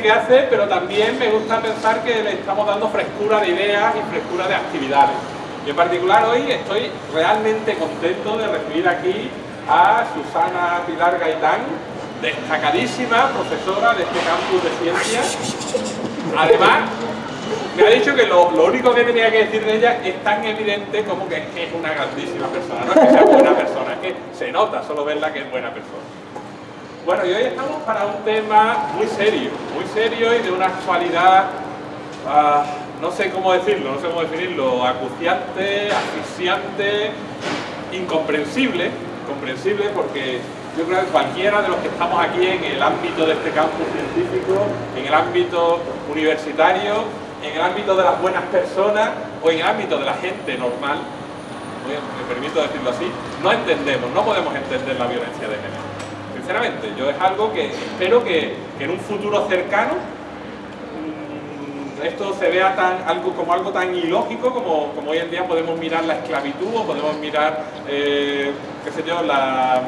que hace, pero también me gusta pensar que le estamos dando frescura de ideas y frescura de actividades. Y en particular hoy estoy realmente contento de recibir aquí a Susana Pilar Gaitán, destacadísima profesora de este campus de ciencias. Además, me ha dicho que lo, único que tenía que decir de ella es tan evidente como que es, una grandísima persona, no es que sea buena persona, es que se nota solo verla que es buena persona. Bueno, y hoy estamos para un tema muy serio, muy serio y de una actualidad, ah, no sé cómo decirlo, no sé cómo definirlo, acuciante, asfixiante, incomprensible, comprensible porque yo creo que cualquiera de los que estamos aquí en el ámbito de este campus científico, en el ámbito universitario, en el ámbito de las buenas personas o en el ámbito de la gente normal, me permito decirlo así, no entendemos, no podemos entender la violencia de género. Sinceramente, yo es algo que espero que, en un futuro cercano mm, esto se vea tan, algo, como algo tan ilógico como, hoy en día podemos mirar la esclavitud o podemos mirar, eh, qué sé yo, la,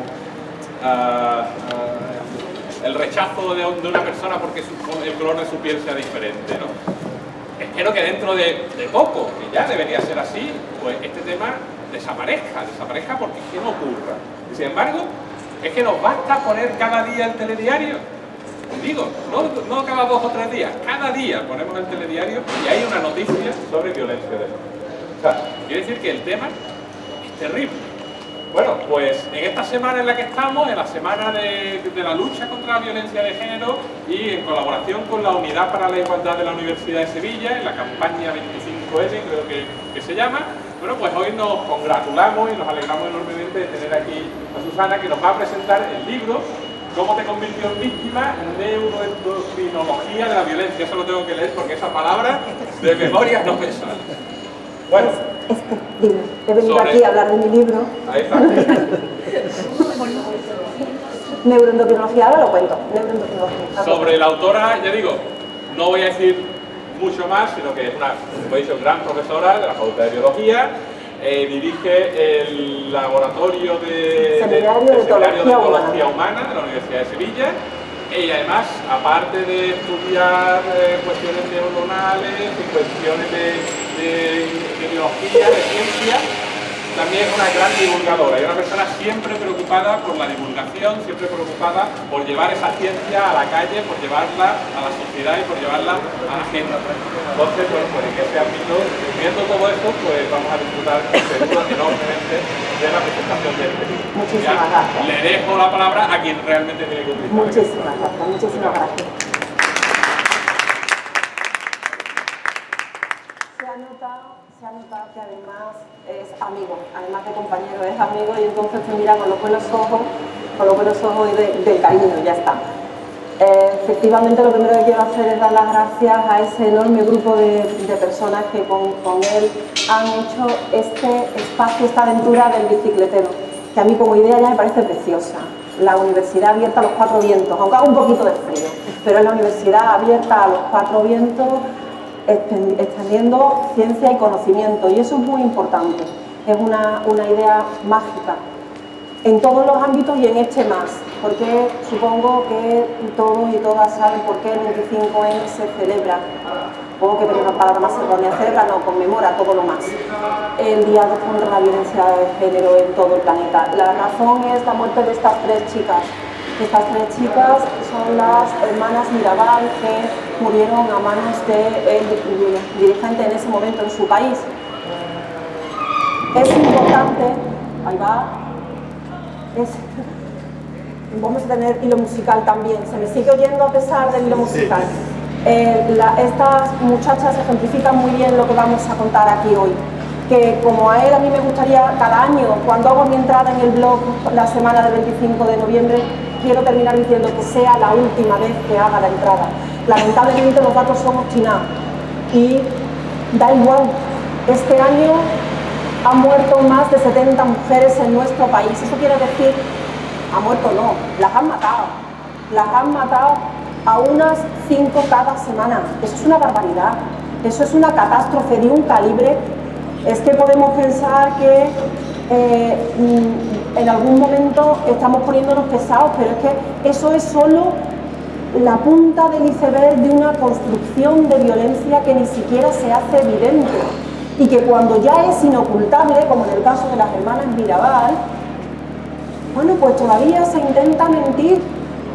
el rechazo de, una persona porque el color de su piel sea diferente. ¿no? Espero que dentro de, poco, que ya debería ser así, pues este tema desaparezca, desaparezca porque que no ocurra. Sin embargo, es que nos basta poner cada día el telediario. Digo, no, no cada dos o tres días, cada día ponemos el telediario y hay una noticia sobre violencia de género. O quiere decir que el tema es terrible. Bueno, pues en esta semana en la que estamos, en la semana de, la lucha contra la violencia de género y en colaboración con la Unidad para la Igualdad de la Universidad de Sevilla, en la campaña 25N creo que se llama, bueno, pues hoy nos congratulamos y nos alegramos enormemente de tener aquí a Susana que nos va a presentar el libro ¿Cómo te convirtió en víctima? Neuroendocrinología de la violencia. Eso lo tengo que leer porque esa palabra de memoria no me sale. Bueno, este, he venido aquí a hablar de mi libro. Ahí está. Neuroendocrinología, ahora lo cuento. Sobre la autora, ya digo, no voy a decir mucho más, sino que es una, como he dicho, gran profesora de la Facultad de Biología, eh, dirige el laboratorio de, Seminario de, de, Humana. Humana de la Universidad de Sevilla y además, aparte de estudiar eh, cuestiones neuronales y cuestiones de de, biología, de ciencia, también es una gran divulgadora y una persona siempre preocupada por la divulgación, siempre preocupada por llevar esa ciencia a la calle, por llevarla a la sociedad y por llevarla a la gente. Entonces, bueno, pues en este ámbito, viendo todo esto, pues vamos a disfrutar seguro enormemente de la presentación de este Muchísimas gracias. Le dejo la palabra a quien realmente tiene que utilizar. Muchísimas gracias, muchísimas gracias. Que además es amigo, además de compañero, es amigo y entonces te mira con los buenos ojos, con los buenos ojos y de, cariño, ya está. Eh, efectivamente lo primero que quiero hacer es dar las gracias a ese enorme grupo de, personas que con, él han hecho este espacio, esta aventura del bicicletero, que a mí como idea ya me parece preciosa. La universidad abierta a los cuatro vientos, aunque haga un poquito de frío, pero es la universidad abierta a los cuatro vientos extendiendo ciencia y conocimiento y eso es muy importante, es una, idea mágica en todos los ámbitos y en este más, porque supongo que todos y todas saben por qué el 25N se celebra, supongo que tengo una palabra más errónea, celebra no, conmemora todo lo más, el Día contra la Violencia de Género en todo el planeta. La razón es la muerte de estas tres chicas, estas tres chicas son las hermanas Mirabal que murieron a manos del dirigente en ese momento en su país. Es importante, ahí va, vamos a tener hilo musical también, se me sigue oyendo a pesar del hilo musical. Eh, estas muchachas ejemplifican muy bien lo que vamos a contar aquí hoy que como a él a mí me gustaría cada año, cuando hago mi entrada en el blog la semana del 25 de noviembre, quiero terminar diciendo que sea la última vez que haga la entrada. Lamentablemente los datos son obstinados y da igual. Este año han muerto más de 70 mujeres en nuestro país. Eso quiere decir, ha muerto no, las han matado. Las han matado a unas 5 cada semana. Eso es una barbaridad, eso es una catástrofe de un calibre. Es que podemos pensar que eh, en algún momento estamos poniéndonos pesados, pero es que eso es solo la punta del iceberg de una construcción de violencia que ni siquiera se hace evidente y que cuando ya es inocultable, como en el caso de las hermanas Mirabal, bueno, pues todavía se intenta mentir,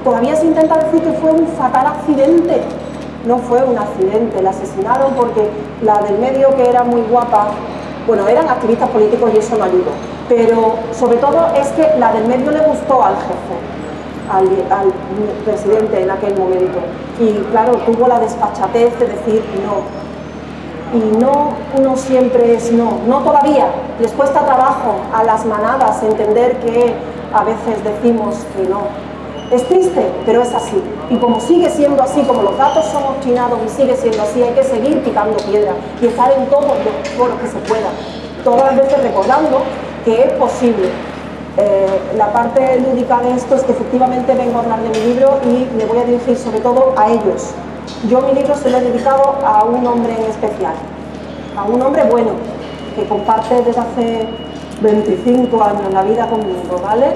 todavía se intenta decir que fue un fatal accidente. No fue un accidente, la asesinaron porque la del medio que era muy guapa, bueno, eran activistas políticos y eso no ayudó, pero sobre todo es que la del medio le gustó al jefe, al, presidente en aquel momento. Y claro, tuvo la despachatez de decir no. Y no, no siempre es no, no todavía. Les cuesta trabajo a las manadas entender que a veces decimos que no. Es triste, pero es así. Y como sigue siendo así, como los datos son obstinados y sigue siendo así, hay que seguir picando piedra y estar en todo lo que se pueda. Todas las veces recordando que es posible, eh, la parte lúdica de esto es que efectivamente vengo a hablar de mi libro y me voy a dirigir sobre todo a ellos. Yo mi libro se lo he dedicado a un hombre en especial, a un hombre bueno, que comparte desde hace 25 años la vida conmigo, ¿vale?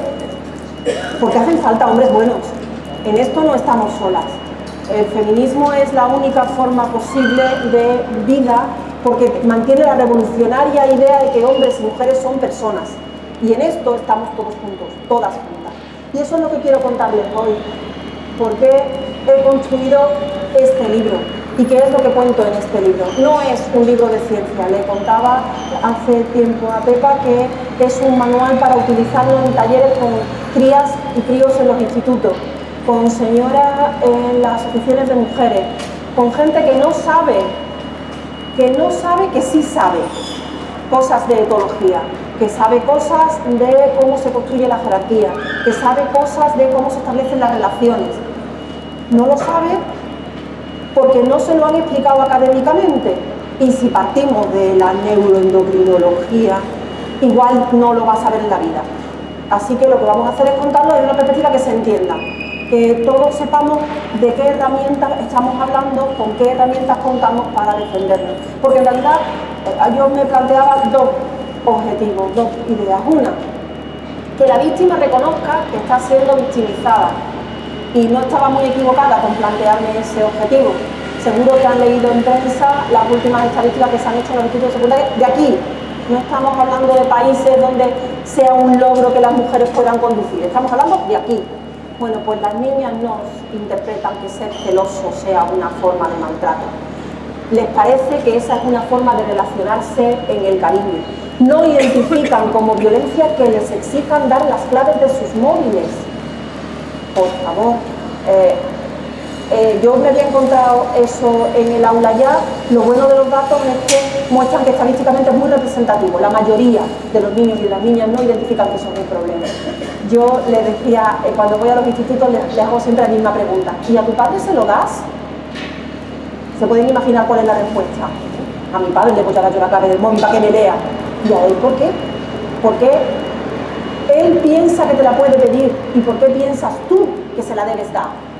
Porque hacen falta hombres buenos. En esto no estamos solas. El feminismo es la única forma posible de vida porque mantiene la revolucionaria idea de que hombres y mujeres son personas y en esto estamos todos juntos, todas juntas. Y eso es lo que quiero contarles hoy. ¿Por qué he construido este libro? ¿Y qué es lo que cuento en este libro? No es un libro de ciencia, le contaba hace tiempo a Pepa que es un manual para utilizarlo en talleres con crías y críos en los institutos, con señoras en las asociaciones de mujeres, con gente que no sabe, que no sabe que sí sabe cosas de etología, que sabe cosas de cómo se construye la jerarquía, que sabe cosas de cómo se establecen las relaciones. No lo sabe porque no se lo han explicado académicamente. Y si partimos de la neuroendocrinología, igual no lo va a saber en la vida. Así que lo que vamos a hacer es contarlo de una perspectiva que se entienda, que todos sepamos de qué herramientas estamos hablando, con qué herramientas contamos para defendernos. Porque en realidad eh, yo me planteaba dos objetivos, dos ideas. Una, que la víctima reconozca que está siendo victimizada y no estaba muy equivocada con plantearme ese objetivo. Seguro que han leído en prensa las últimas estadísticas que se han hecho en los institutos secundarios de aquí. No estamos hablando de países donde sea un logro que las mujeres puedan conducir, estamos hablando de aquí. Bueno, pues las niñas no interpretan que ser celoso sea una forma de maltrato. Les parece que esa es una forma de relacionarse en el cariño no identifican como violencia que les exijan dar las claves de sus móviles. Por favor. Eh, eh, yo me había encontrado eso en el aula ya. Lo bueno de los datos es que muestran que estadísticamente es muy representativo. La mayoría de los niños y de las niñas no identifican que son un problema. Yo le decía, eh, cuando voy a los institutos, les, hago siempre la misma pregunta. ¿Y a tu padre se lo das? Se pueden imaginar cuál es la respuesta. A mi padre le voy a dar yo la clave del móvil para que me lea. ¿Y a él por qué? Porque él piensa que te la puede pedir y por qué piensas tú que se la debes dar.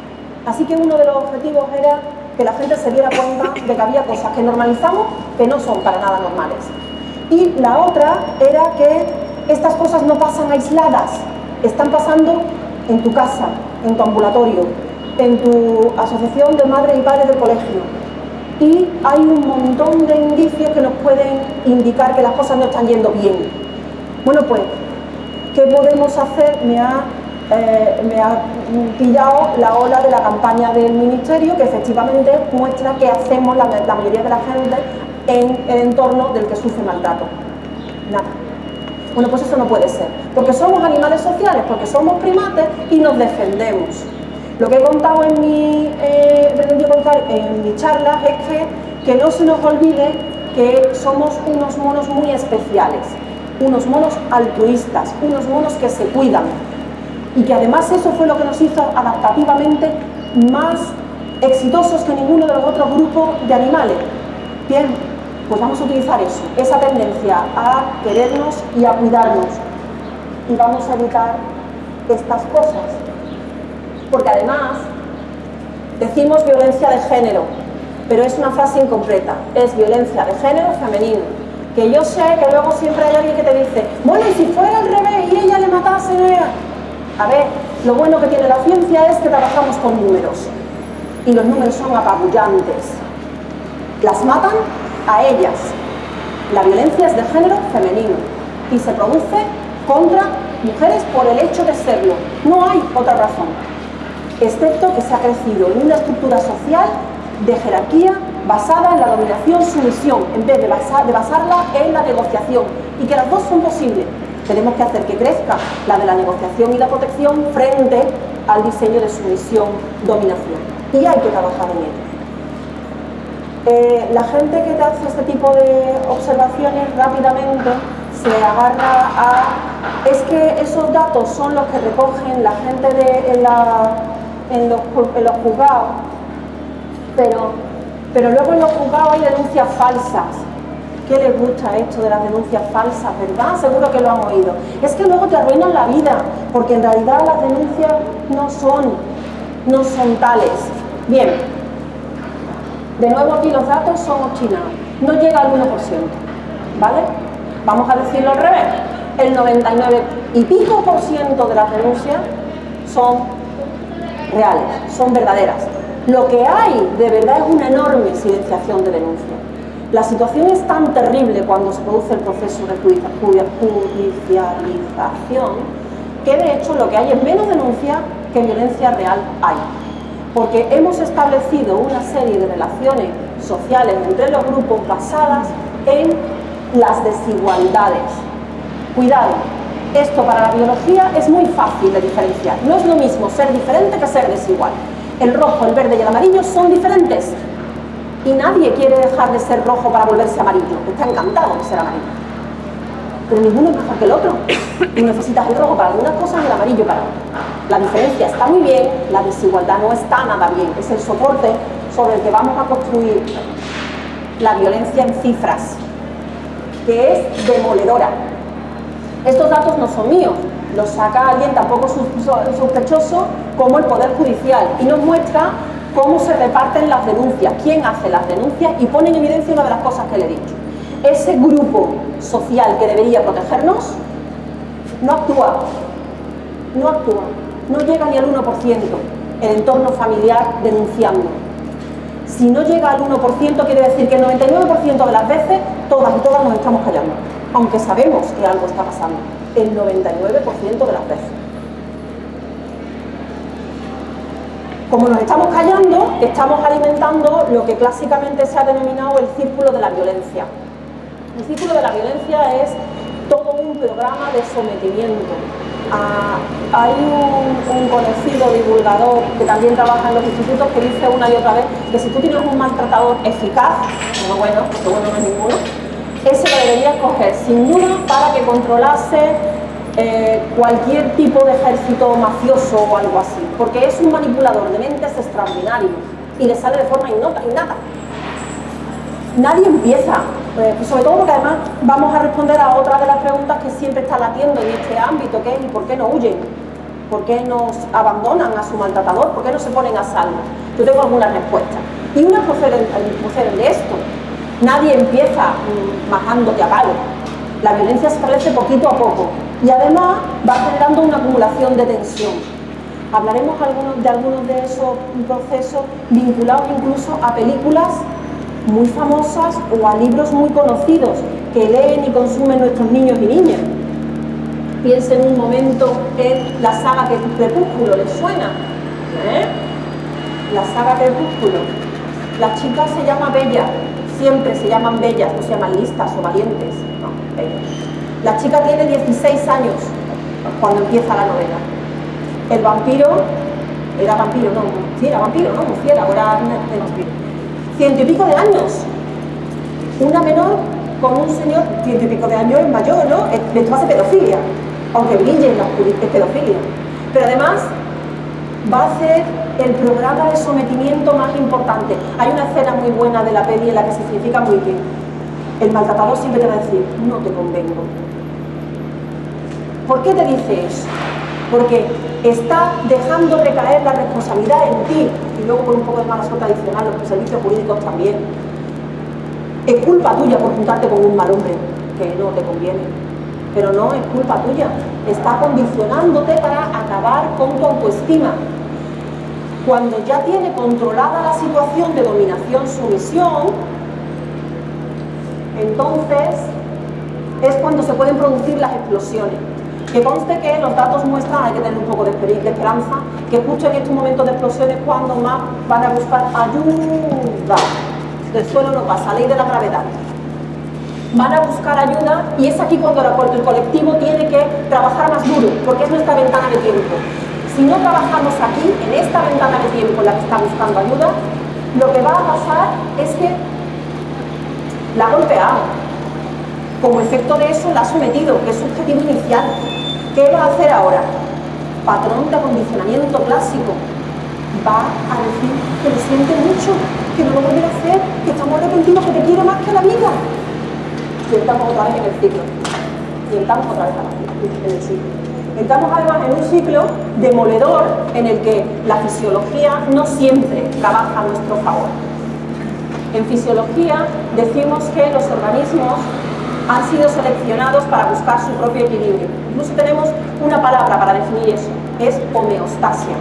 Así que uno de los objetivos era que la gente se diera cuenta de que había cosas que normalizamos que no son para nada normales. Y la otra era que estas cosas no pasan aisladas, están pasando en tu casa, en tu ambulatorio, en tu asociación de madres y padres del colegio, y hay un montón de indicios que nos pueden indicar que las cosas no están yendo bien. Bueno, pues, ¿qué podemos hacer? Me ha, eh, me ha pillado la ola de la campaña del Ministerio que efectivamente muestra que hacemos la, mayoría de la gente en el entorno del que sufre maltrato. Nada. Bueno, pues eso no puede ser, porque somos animales sociales, porque somos primates y nos defendemos. Lo que he contado en mi, eh, en mi charla es que, que no se nos olvide que somos unos monos muy especiales, unos monos altruistas, unos monos que se cuidan y que además eso fue lo que nos hizo adaptativamente más exitosos que ninguno de los otros grupos de animales. Bien, pues vamos a utilizar eso, esa tendencia a querernos y a cuidarnos y vamos a evitar estas cosas porque además Decimos violencia de género, pero es una frase incompleta. Es violencia de género femenino. Que yo sé que luego siempre hay alguien que te dice, bueno, y si fuera al revés y ella le matase... A ver, lo bueno que tiene la ciencia es que trabajamos con números. Y los números son apabullantes. Las matan a ellas. La violencia es de género femenino y se produce contra mujeres por el hecho de serlo. No hay otra razón, excepto que se ha crecido en una estructura social de jerarquía basada en la dominación-sumisión, en vez de, basarla en la negociación, y que las dos son posibles. Tenemos que hacer que crezca la de la negociación y la protección frente al diseño de sumisión-dominación. Y hay que trabajar en ello. Eh, la gente que te hace este tipo de observaciones rápidamente se agarra a... Es que esos datos son los que recogen la gente de, en, los, juzgados, pero, pero luego en los juzgados hay denuncias falsas. ¿Qué les gusta esto de las denuncias falsas, verdad? Seguro que lo han oído. Es que luego te arruinan la vida, porque en realidad las denuncias no son, no son tales. Bien, de nuevo aquí los datos son obstinados. No llega al 1%, ¿vale? Vamos a decirlo al revés, el 99 y pico por ciento de las denuncias son reales, son verdaderas. Lo que hay de verdad es una enorme silenciación de denuncias. La situación es tan terrible cuando se produce el proceso de judicialización que de hecho lo que hay es menos denuncia que violencia real hay. Porque hemos establecido una serie de relaciones sociales entre los grupos basadas en las desigualdades. Cuidado, esto para la biología es muy fácil de diferenciar. No es lo mismo ser diferente que ser desigual. El rojo, el verde y el amarillo son diferentes. Y nadie quiere dejar de ser rojo para volverse amarillo. Está encantado de ser amarillo. Pero ninguno es mejor que el otro. Tú necesitas el rojo para algunas cosas y el amarillo para otras. La diferencia está muy bien, la desigualdad no está nada bien. Es el soporte sobre el que vamos a construir la violencia en cifras que es demoledora. Estos datos no son míos, los saca alguien tampoco sospechoso como el Poder Judicial y nos muestra cómo se reparten las denuncias, quién hace las denuncias y pone en evidencia una de las cosas que le he dicho. Ese grupo social que debería protegernos no actúa, no actúa, no llega ni al 1% el entorno familiar denunciando. Si no llega al 1%, quiere decir que el 99% de las veces, todas y todas nos estamos callando, aunque sabemos que algo está pasando. El 99% de las veces. Como nos estamos callando, estamos alimentando lo que clásicamente se ha denominado el círculo de la violencia. El círculo de la violencia es todo un programa de sometimiento, hay un, conocido divulgador que también trabaja en los institutos que dice una y otra vez que si tú tienes un maltratador eficaz, no bueno, porque bueno no es ninguno, ese lo deberías coger sin duda para que controlase eh, cualquier tipo de ejército mafioso o algo así, porque es un manipulador de mentes extraordinario y le sale de forma innata. innata. Nadie empieza pues, pues, sobre todo porque además vamos a responder a otra de las preguntas que siempre está latiendo en este ámbito, que es ¿y por qué no huyen? ¿Por qué nos abandonan a su maltratador? ¿Por qué no se ponen a salvo? Yo tengo algunas respuestas. Y unas proceden, de esto. Nadie empieza majándote a palo. La violencia se establece poquito a poco y además va generando una acumulación de tensión. Hablaremos de algunos de esos procesos vinculados incluso a películas muy famosas o a libros muy conocidos que leen y consumen nuestros niños y niñas. Piensen un momento en la saga Crepúsculo, ¿les suena? ¿Eh? La saga Crepúsculo. La chica se llama Bella, siempre se llaman bellas, no se llaman listas o valientes. No, La chica tiene 16 años cuando empieza la novela. El vampiro, era vampiro, no, sí, era vampiro, ¿no? Murciélago, era de vampiro ciento y pico de años. Una menor con un señor ciento y pico de años es mayor, ¿no? Esto hace pedofilia, aunque brille en la es pedofilia. Pero además va a ser el programa de sometimiento más importante. Hay una escena muy buena de la peli en la que se significa muy bien. El maltratador siempre te va a decir, no te convengo. ¿Por qué te dice eso? Porque está dejando recaer la responsabilidad en ti, y luego por un poco de mala suerte adicional, los servicios jurídicos también. Es culpa tuya por juntarte con un mal hombre, que no te conviene. Pero no es culpa tuya, está condicionándote para acabar con tu autoestima. Cuando ya tiene controlada la situación de dominación-sumisión, entonces es cuando se pueden producir las explosiones. Que conste que los datos muestran, hay que tener un poco de, esperanza, que justo en estos momentos de explosiones cuando más van a buscar ayuda. Del suelo no pasa, ley de la gravedad. Van a buscar ayuda y es aquí cuando el colectivo tiene que trabajar más duro, porque es nuestra ventana de tiempo. Si no trabajamos aquí, en esta ventana de tiempo en la que está buscando ayuda, lo que va a pasar es que la ha golpeado. Como efecto de eso la ha sometido, que es su objetivo inicial. ¿Qué va a hacer ahora? Patrón de acondicionamiento clásico. Va a decir que lo siente mucho, que no lo volverá a hacer, que estamos arrepentidos, que te quiere más que la vida. Y estamos otra vez en el ciclo. Y estamos otra vez en el ciclo. Estamos además en un ciclo demoledor en el que la fisiología no siempre trabaja a nuestro favor. En fisiología decimos que los organismos han sido seleccionados para buscar su propio equilibrio. Incluso tenemos una palabra para definir eso, es homeostasia.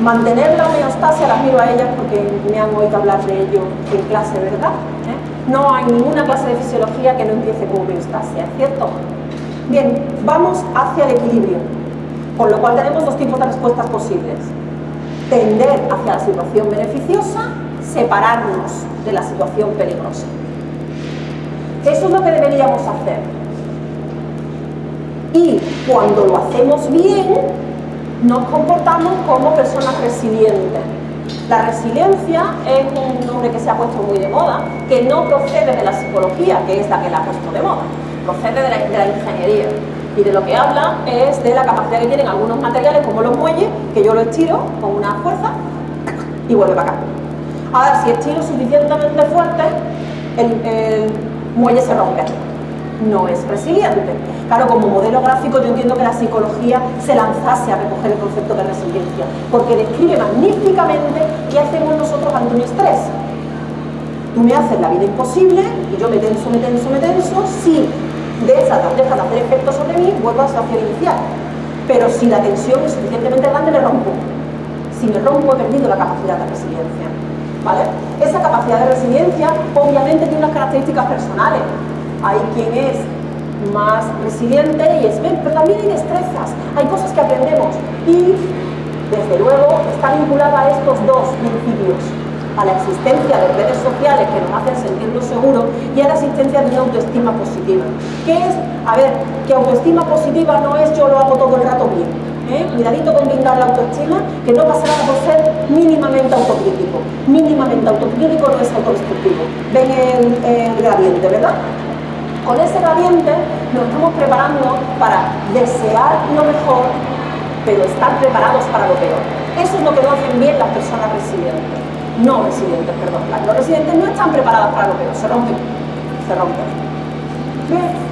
Mantener la homeostasia, las miro a ellas porque me han oído hablar de ello en clase, ¿verdad? ¿Eh? No hay ninguna clase de fisiología que no empiece con homeostasia, ¿cierto? Bien, vamos hacia el equilibrio, con lo cual tenemos dos tipos de respuestas posibles. Tender hacia la situación beneficiosa, separarnos de la situación peligrosa. Eso es lo que deberíamos hacer. Y cuando lo hacemos bien, nos comportamos como personas resilientes. La resiliencia es un nombre que se ha puesto muy de moda, que no procede de la psicología, que es la que la ha puesto de moda, procede de la, ingeniería. Y de lo que habla es de la capacidad que tienen algunos materiales, como los muelles, que yo lo estiro con una fuerza y vuelve para acá. Ahora, si estiro suficientemente fuerte, el muelle se rompe. No es resiliente. Claro, como modelo gráfico yo entiendo que la psicología se lanzase a recoger el concepto de resiliencia, porque describe magníficamente qué hacemos nosotros ante un estrés. Tú me haces la vida imposible y yo me tenso, me tenso, me tenso, si dejas, de hacer efecto sobre mí, vuelvo a la situación inicial. Pero si la tensión es suficientemente grande, me rompo. Si me rompo, he perdido la capacidad de resiliencia. Esa capacidad de resiliencia obviamente tiene unas características personales. Hay quien es más resiliente y es bien, pero también hay destrezas, hay cosas que aprendemos y desde luego está vinculada a estos dos principios, a la existencia de redes sociales que nos hacen sentirnos seguros y a la existencia de una autoestima positiva. ¿Qué es? A ver, que autoestima positiva no es yo lo hago todo el rato bien, ¿eh? cuidadito con blindar la autoestima, que no pasa nada por ser mínimamente autocrítico. Mínimamente autocrítico no es autodestructivo. Ven el, gradiente, ¿verdad? Con ese gradiente nos estamos preparando para desear lo mejor, pero estar preparados para lo peor. Eso es lo que no hacen bien las personas resilientes. No resilientes, perdón. Los residentes no están preparados para lo peor, se rompen. Se rompen. Bien.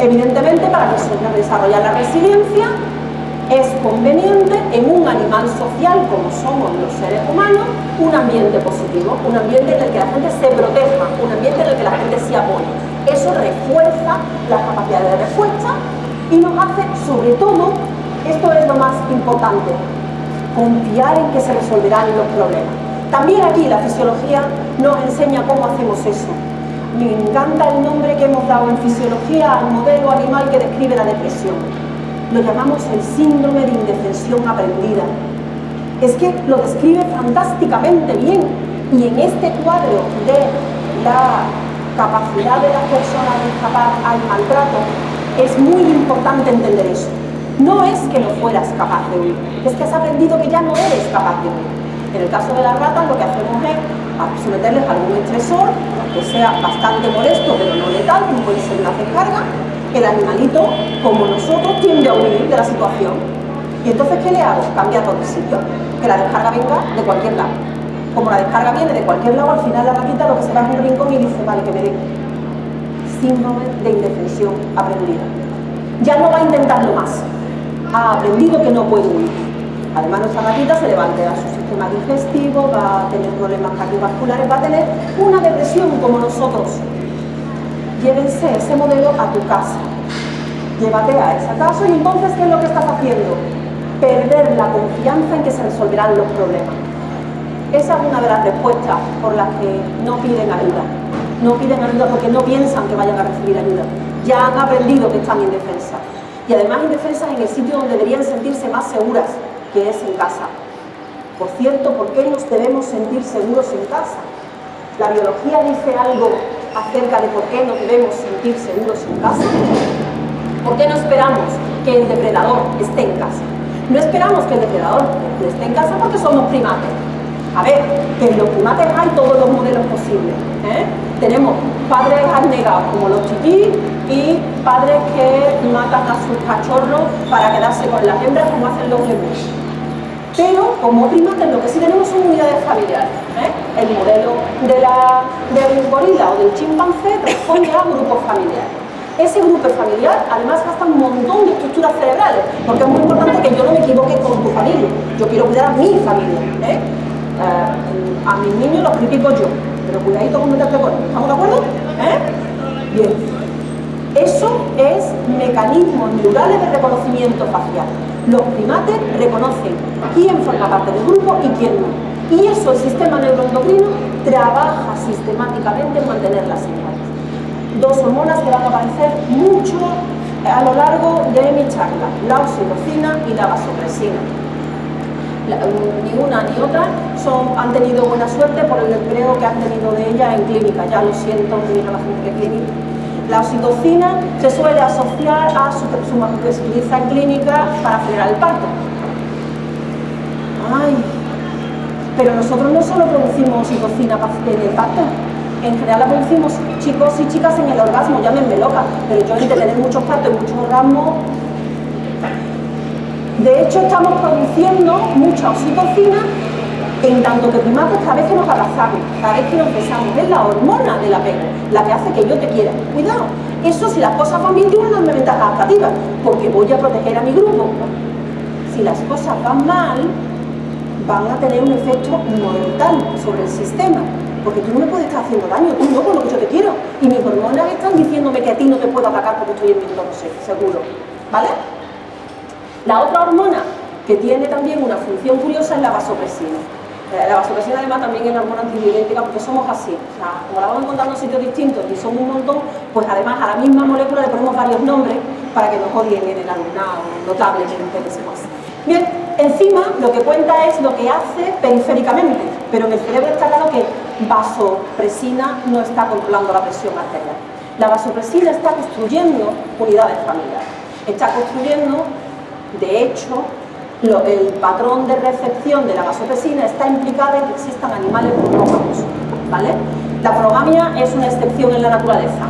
Evidentemente, para desarrollar la resiliencia, es conveniente en un animal social como somos los seres humanos, un ambiente positivo, un ambiente en el que la gente se proteja, un ambiente en el que la gente se apoye. Eso refuerza las capacidades de respuesta y nos hace, sobre todo, esto es lo más importante, confiar en que se resolverán los problemas. También aquí la fisiología nos enseña cómo hacemos eso me encanta el nombre que hemos dado en fisiología al modelo animal que describe la depresión. Lo llamamos el síndrome de indefensión aprendida. Es que lo describe fantásticamente bien y en este cuadro de la capacidad de las personas de escapar al maltrato es muy importante entender eso. No es que no fueras capaz de huir, es que has aprendido que ya no eres capaz de huir. En el caso de las ratas lo que hacemos es someterles a algún estresor que sea bastante molesto pero no letal, como puede ser una descarga, el animalito, como nosotros, tiende a huir de la situación. Y entonces, ¿qué le hago? Cambiarlo de sitio, que la descarga venga de cualquier lado. Como la descarga viene de cualquier lado, al final la ratita lo que se va en un rincón y dice, vale, que me dé síndrome de indefensión aprendida. Ya no va a intentarlo más. ha aprendido que no puede huir. Además, nuestra gatita se le va a alterar su sistema digestivo, va a tener problemas cardiovasculares, va a tener una depresión como nosotros. Llévense ese modelo a tu casa. Llévate a esa casa y entonces, ¿qué es lo que estás haciendo? Perder la confianza en que se resolverán los problemas. Esa es una de las respuestas por las que no piden ayuda. No piden ayuda porque no piensan que vayan a recibir ayuda. Ya han aprendido que están indefensas. Y además indefensas en el sitio donde deberían sentirse más seguras, que es en casa. Por cierto, ¿por qué nos debemos sentir seguros en casa? ¿La biología dice algo acerca de por qué nos debemos sentir seguros en casa? ¿Por qué no esperamos que el depredador esté en casa? No esperamos que el depredador esté en casa porque somos primates. A ver, que los primates hay todos los modelos posibles. ¿eh? Tenemos padres abnegados como los chiquis y padres que matan a sus cachorros para quedarse con las hembras como hacen los lemus pero como primates lo que sí tenemos son unidades familiares. ¿eh? El modelo de la, del gorila o del chimpancé responde a grupos familiares. Ese grupo familiar además gasta un montón de estructuras cerebrales, porque es muy importante que yo no me equivoque con tu familia. Yo quiero cuidar a mi familia. ¿eh? Eh, a mis niños los critico yo, pero cuidadito con meterte con ¿Estamos de acuerdo? Bien. Eso es mecanismos neurales de reconocimiento facial. Los primates reconocen quién forma parte del grupo y quién no. Y eso el sistema neuroendocrino trabaja sistemáticamente en mantener las señales. Dos hormonas que van a aparecer mucho a lo largo de mi charla, la oxitocina y la vasopresina. ni una ni otra son, han tenido buena suerte por el empleo que han tenido de ella en clínica. Ya lo siento, a la gente de clínica la oxitocina se suele asociar a su, su se utiliza clínica para acelerar el parto. Ay, pero nosotros no solo producimos oxitocina en el parto, en general la producimos chicos y chicas en el orgasmo, llámenme loca, pero yo de tener muchos partos y muchos orgasmos. De hecho, estamos produciendo mucha oxitocina en tanto que primates cada vez que nos abrazamos, cada vez que nos besamos, es la hormona del apego, la que hace que yo te quiera. Cuidado, eso si las cosas van bien tiene una ventaja adaptativa, porque voy a proteger a mi grupo. Si las cosas van mal, van a tener un efecto mortal sobre el sistema, porque tú no me puedes estar haciendo daño, tú no con lo que yo te quiero. Y mis hormonas están diciéndome que a ti no te puedo atacar porque estoy en mi entorno seguro. ¿Vale? La otra hormona que tiene también una función curiosa es la vasopresina. Eh, la vasopresina además también es una hormona antidiurética porque somos así, o sea, como la vamos encontrando en sitios distintos y son un montón, pues además a la misma molécula le ponemos varios nombres para que nos odien en el alumnado notablemente que se pasa. Bien, encima lo que cuenta es lo que hace periféricamente, pero en el cerebro está claro que vasopresina no está controlando la presión arterial. La vasopresina está construyendo unidades familiares, está construyendo, de hecho, el patrón de recepción de la vasopresina está implicado en que existan animales monógamos, ¿vale? La progamia es una excepción en la naturaleza,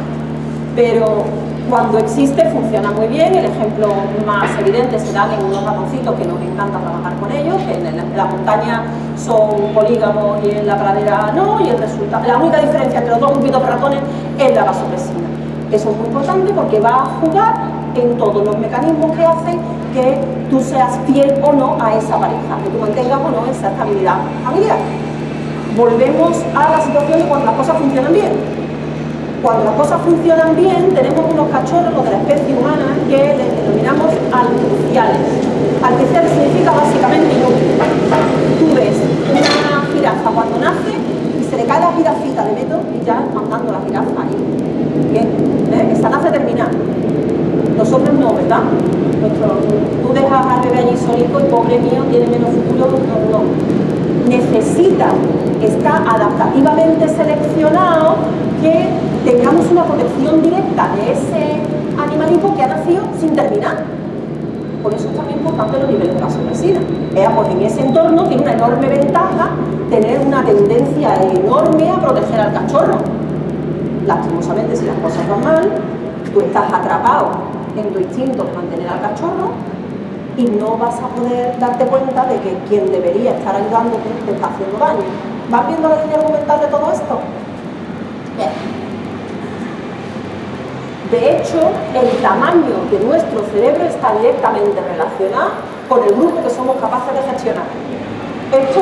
pero cuando existe funciona muy bien, el ejemplo más evidente se da en unos ratoncitos que nos encanta trabajar con ellos, que en la montaña son polígamos y en la pradera no, y el resultado, la única diferencia entre los dos grupitos de ratones es la vasopresina. Eso es muy importante porque va a jugar en todos los mecanismos que hacen que tú seas fiel o no a esa pareja, que tú mantengas o no esa estabilidad familiar. Volvemos a la situación de cuando las cosas funcionan bien. Cuando las cosas funcionan bien, tenemos unos cachorros, de la especie humana, que les denominamos artificiales. Artificiales significa básicamente inútil. Tú ves una jirafa cuando nace y se le cae la jirafita de meto y ya mandando la jirafa ahí. Terminada. Nosotros no, ¿verdad? tú dejas al bebé allí solito y pobre mío tiene menos futuro, no, no. Necesita, está adaptativamente seleccionado que tengamos una protección directa de ese animalito que ha nacido sin terminar. Por eso es también importante los niveles de vasopresina. Eh, pues en ese entorno tiene una enorme ventaja tener una tendencia enorme a proteger al cachorro. Lastimosamente, si las cosas van mal, tú estás atrapado en tu instinto mantener al cachorro y no vas a poder darte cuenta de que quien debería estar ayudándote te está haciendo daño. ¿Vas viendo la línea argumental de todo esto? Bien. De hecho, el tamaño de nuestro cerebro está directamente relacionado con el grupo que somos capaces de gestionar. Esto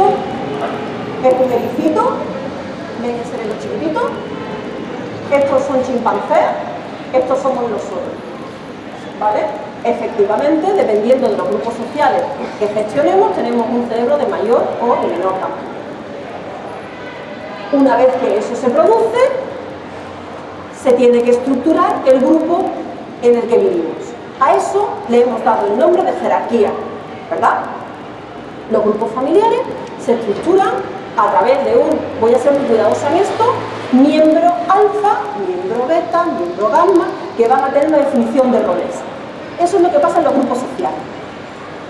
es un ericito, ven ese chiquitito, estos son chimpancés, estos somos nosotros. ¿Vale? Efectivamente, dependiendo de los grupos sociales que gestionemos, tenemos un cerebro de mayor o menor tamaño. Una vez que eso se produce, se tiene que estructurar el grupo en el que vivimos. A eso le hemos dado el nombre de jerarquía, ¿verdad? Los grupos familiares se estructuran a través de un, voy a ser muy cuidadosa en esto, miembro alfa, miembro beta, miembro gamma, que van a tener una definición de roles. Eso es lo que pasa en los grupos sociales.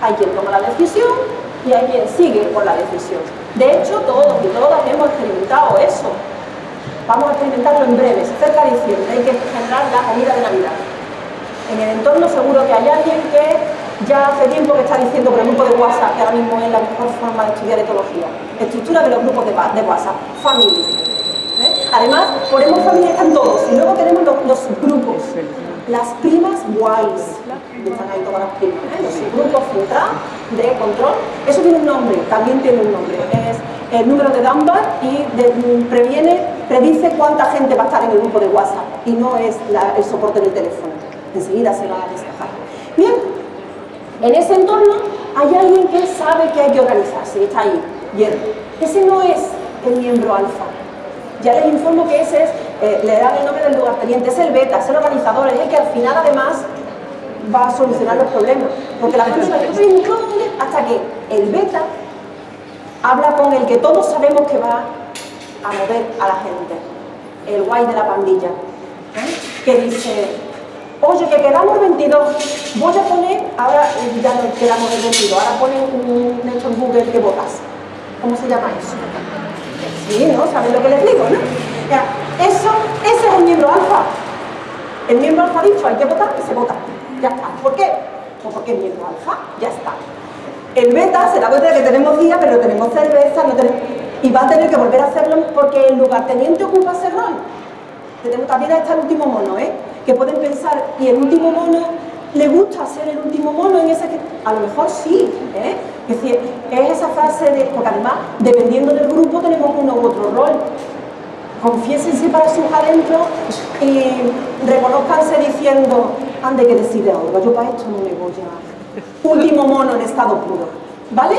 Hay quien toma la decisión y hay quien sigue con la decisión. De hecho, todos y todas hemos experimentado eso. Vamos a experimentarlo en breve, cerca de diciembre, hay que generar la comida de Navidad. En el entorno seguro que hay alguien que ya hace tiempo que está diciendo por el grupo de WhatsApp, que ahora mismo es la mejor forma de estudiar etología. Estructura de los grupos de, WhatsApp, familia. Además, ponemos familia, están todos, y luego tenemos los, grupos. Las primas guays, están ahí todas las primas, ¿eh? los grupos central de control. Eso tiene un nombre, también tiene un nombre. Es el número de Dunbar y previene, predice cuánta gente va a estar en el grupo de WhatsApp y no es el soporte del teléfono. Enseguida se va a despejar. Bien, en ese entorno hay alguien que sabe que hay que organizarse, está ahí, hierro. Ese no es el miembro alfa. Ya les informo que ese es, eh, le dan el nombre del lugarteniente, es el beta, es el organizador, es el que al final además va a solucionar los problemas. Porque la gente va hasta que el beta habla con el que todos sabemos que va a mover a la gente, el guay de la pandilla, ¿eh? que dice, Oye, que quedamos 22. Voy a poner, ahora ya no quedamos en 22, ahora ponen un en Google que votas. ¿Cómo se llama eso? Sí, ¿no? ¿Saben lo que les digo, no? Eso, ese es el miembro alfa. El miembro alfa ha dicho, hay que votar y se vota. Ya está. ¿Por qué? Pues porque el miembro alfa ya está. El beta se da cuenta de que tenemos día, pero tenemos cerveza, no tenemos... y va a tener que volver a hacerlo porque el lugarteniente ocupa ese rol. Tenemos, también está el último mono, ¿eh? que pueden pensar, ¿y el último mono le gusta ser el último mono en ese que... A lo mejor sí, ¿eh? Es decir, es esa frase de... Porque además, dependiendo del grupo, tenemos uno u otro rol. Confiésense para sus adentros y reconozcanse diciendo, ande que decide ahora, yo para esto no me voy a... Último mono en estado puro, ¿vale?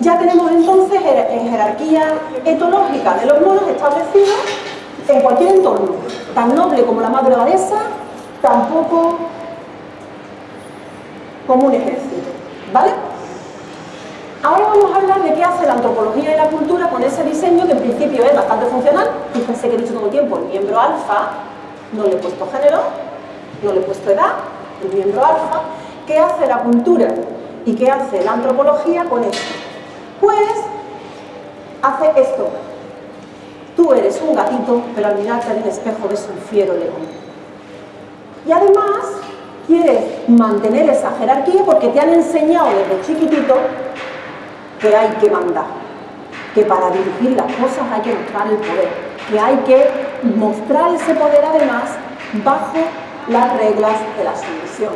Ya tenemos entonces jerarquía etológica de los monos establecidos en cualquier entorno, tan noble como la madre abadesa, tampoco como un ejército, ¿vale? Ahora vamos a hablar de qué hace la antropología y la cultura con ese diseño que en principio es bastante funcional. Fíjense que he dicho todo el tiempo, el miembro alfa, no le he puesto género, no le he puesto edad, el miembro alfa. ¿Qué hace la cultura y qué hace la antropología con esto? Pues hace esto. Tú eres un gatito, pero al mirarte el espejo ves un fiero león. Y además quieres mantener esa jerarquía porque te han enseñado desde chiquitito que hay que mandar, que para dirigir las cosas hay que mostrar el poder, que hay que mostrar ese poder además bajo las reglas de la sumisión.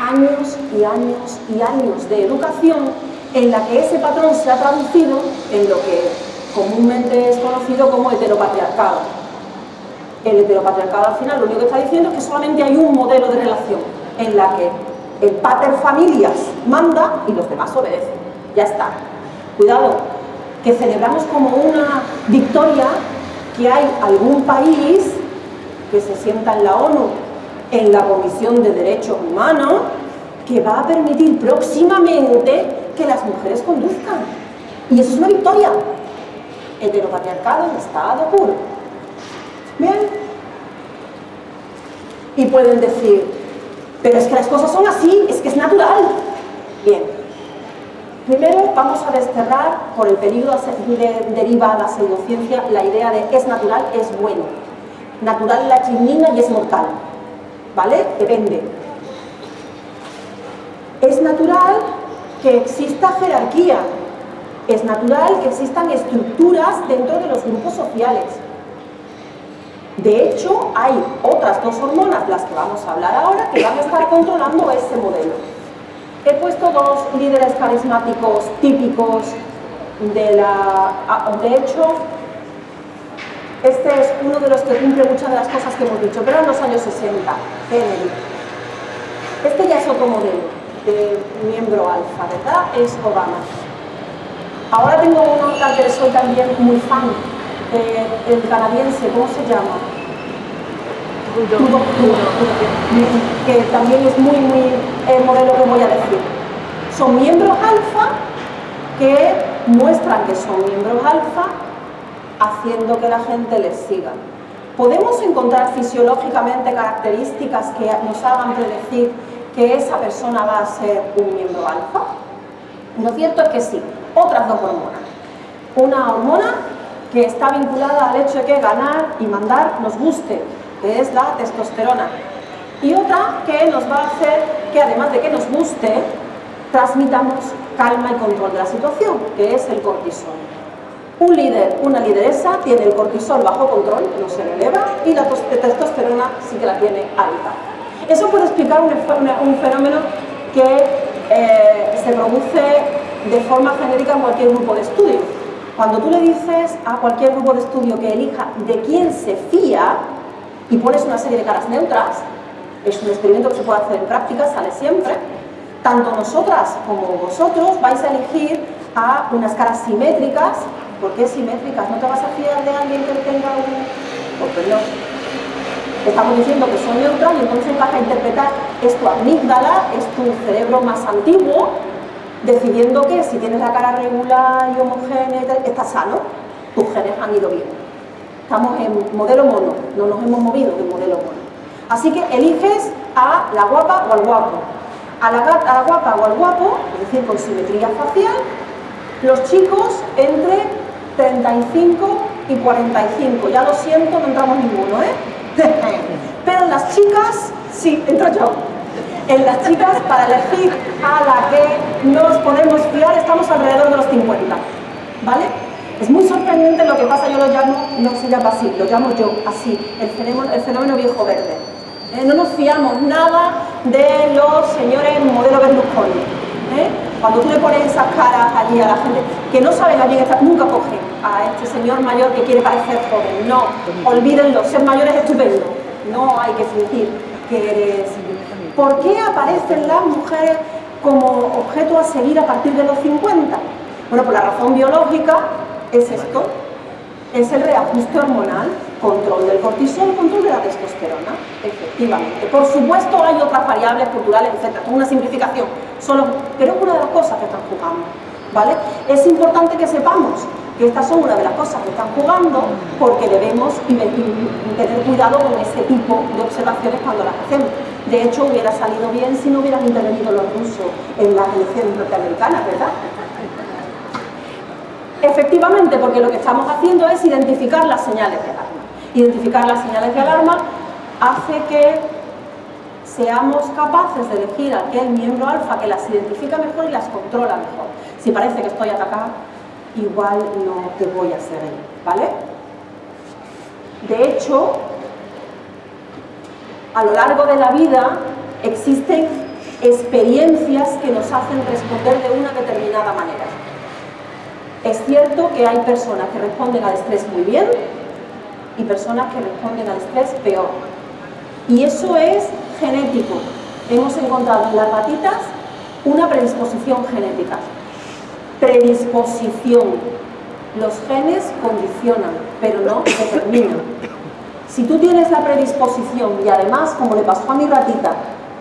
Años y años y años de educación en la que ese patrón se ha traducido en lo que comúnmente es conocido como heteropatriarcado el heteropatriarcado al final lo único que está diciendo es que solamente hay un modelo de relación en la que el pater familias manda y los demás obedecen. Ya está. Cuidado, que celebramos como una victoria que hay algún país que se sienta en la ONU, en la Comisión de Derechos Humanos, que va a permitir próximamente que las mujeres conduzcan. Y eso es una victoria. Heteropatriarcado en estado puro. Bien. Y pueden decir, pero es que las cosas son así, es que es natural. Bien. Primero vamos a desterrar, por el peligro de deriva a la pseudociencia, la idea de es natural, es bueno. Natural la chinina y es mortal. ¿Vale? Depende. Es natural que exista jerarquía. Es natural que existan estructuras dentro de los grupos sociales De hecho, hay otras dos hormonas, las que vamos a hablar ahora, que van a estar controlando ese modelo. He puesto dos líderes carismáticos típicos de la... Ah, de hecho, este es uno de los que cumple muchas de las cosas que hemos dicho, pero en los años 60, Kennedy. Este ya es otro modelo de miembro alfa, ¿verdad? Es Obama. Ahora tengo uno al que soy también muy fan, eh, el canadiense, ¿cómo se llama? que también es muy, muy el modelo que voy a decir. Son miembros alfa que muestran que son miembros alfa haciendo que la gente les siga. ¿Podemos encontrar fisiológicamente características que nos hagan predecir que esa persona va a ser un miembro alfa? Lo cierto es que sí. Otras dos hormonas. Una hormona que está vinculada al hecho de que ganar y mandar nos guste, que es la testosterona. Y otra que nos va a hacer que además de que nos guste, transmitamos calma y control de la situación, que es el cortisol. Un líder, una lideresa, tiene el cortisol bajo control, no se le eleva, y la testosterona sí que la tiene alta. Eso puede explicar un, fenómeno que eh, se produce de forma genérica en cualquier grupo de estudio. Cuando tú le dices a cualquier grupo de estudio que elija de quién se fía y pones una serie de caras neutras, es un experimento que se puede hacer en práctica, sale siempre, tanto nosotras como vosotros vais a elegir a unas caras simétricas ¿Por qué simétricas? ¿No te vas a fiar de alguien que tenga un...? Pues no. Estamos diciendo que son neutral y entonces vas a interpretar, es tu amígdala, es tu cerebro más antiguo, decidiendo que si tienes la cara regular y homogénea, estás sano, tus genes han ido bien. Estamos en modelo mono, no nos hemos movido del modelo mono. Así que eliges a la guapa o al guapo. A la, guapa o al guapo, es decir, con simetría facial, los chicos entre 35 y 45. Ya lo siento, no entramos ninguno, ¿eh? Pero las chicas, sí, entro yo. En las chicas, para elegir a la que nos podemos fiar, estamos alrededor de los 50. ¿Vale? Es muy sorprendente lo que pasa, yo lo llamo, no se llama así, lo llamo yo así, el fenómeno, viejo verde. ¿Eh? No nos fiamos nada de los señores modelo Berlusconi. ¿eh? Cuando tú le pones esas caras allí a la gente que no saben a quién está, nunca cogen a este señor mayor que quiere parecer joven. No, olvídenlo, ser mayor es estupendo. No hay que fingir que eres... ¿Por qué aparecen las mujeres como objeto a seguir a partir de los 50? Bueno, por la razón biológica es esto, es el reajuste hormonal, control del cortisol, control de la testosterona, efectivamente. Por supuesto hay otras variables culturales, etc. Es una simplificación, solo, pero es una de las cosas que están jugando. ¿vale? Es importante que sepamos que estas son una de las cosas que están jugando porque debemos tener cuidado con ese tipo de observaciones cuando las hacemos. De hecho, hubiera salido bien si no hubieran intervenido los rusos en las elecciones norteamericanas, ¿verdad? Efectivamente, porque lo que estamos haciendo es identificar las señales de alarma. Identificar las señales de alarma hace que seamos capaces de elegir aquel miembro alfa que las identifica mejor y las controla mejor. Si parece que estoy atacada, igual no te voy a seguir, ¿vale? De hecho, a lo largo de la vida existen experiencias que nos hacen responder de una determinada manera. Es cierto que hay personas que responden al estrés muy bien y personas que responden al estrés peor. Y eso es genético. Hemos encontrado en las ratitas una predisposición genética. Predisposición. Los genes condicionan, pero no determinan. Si tú tienes la predisposición y además, como le pasó a mi ratita,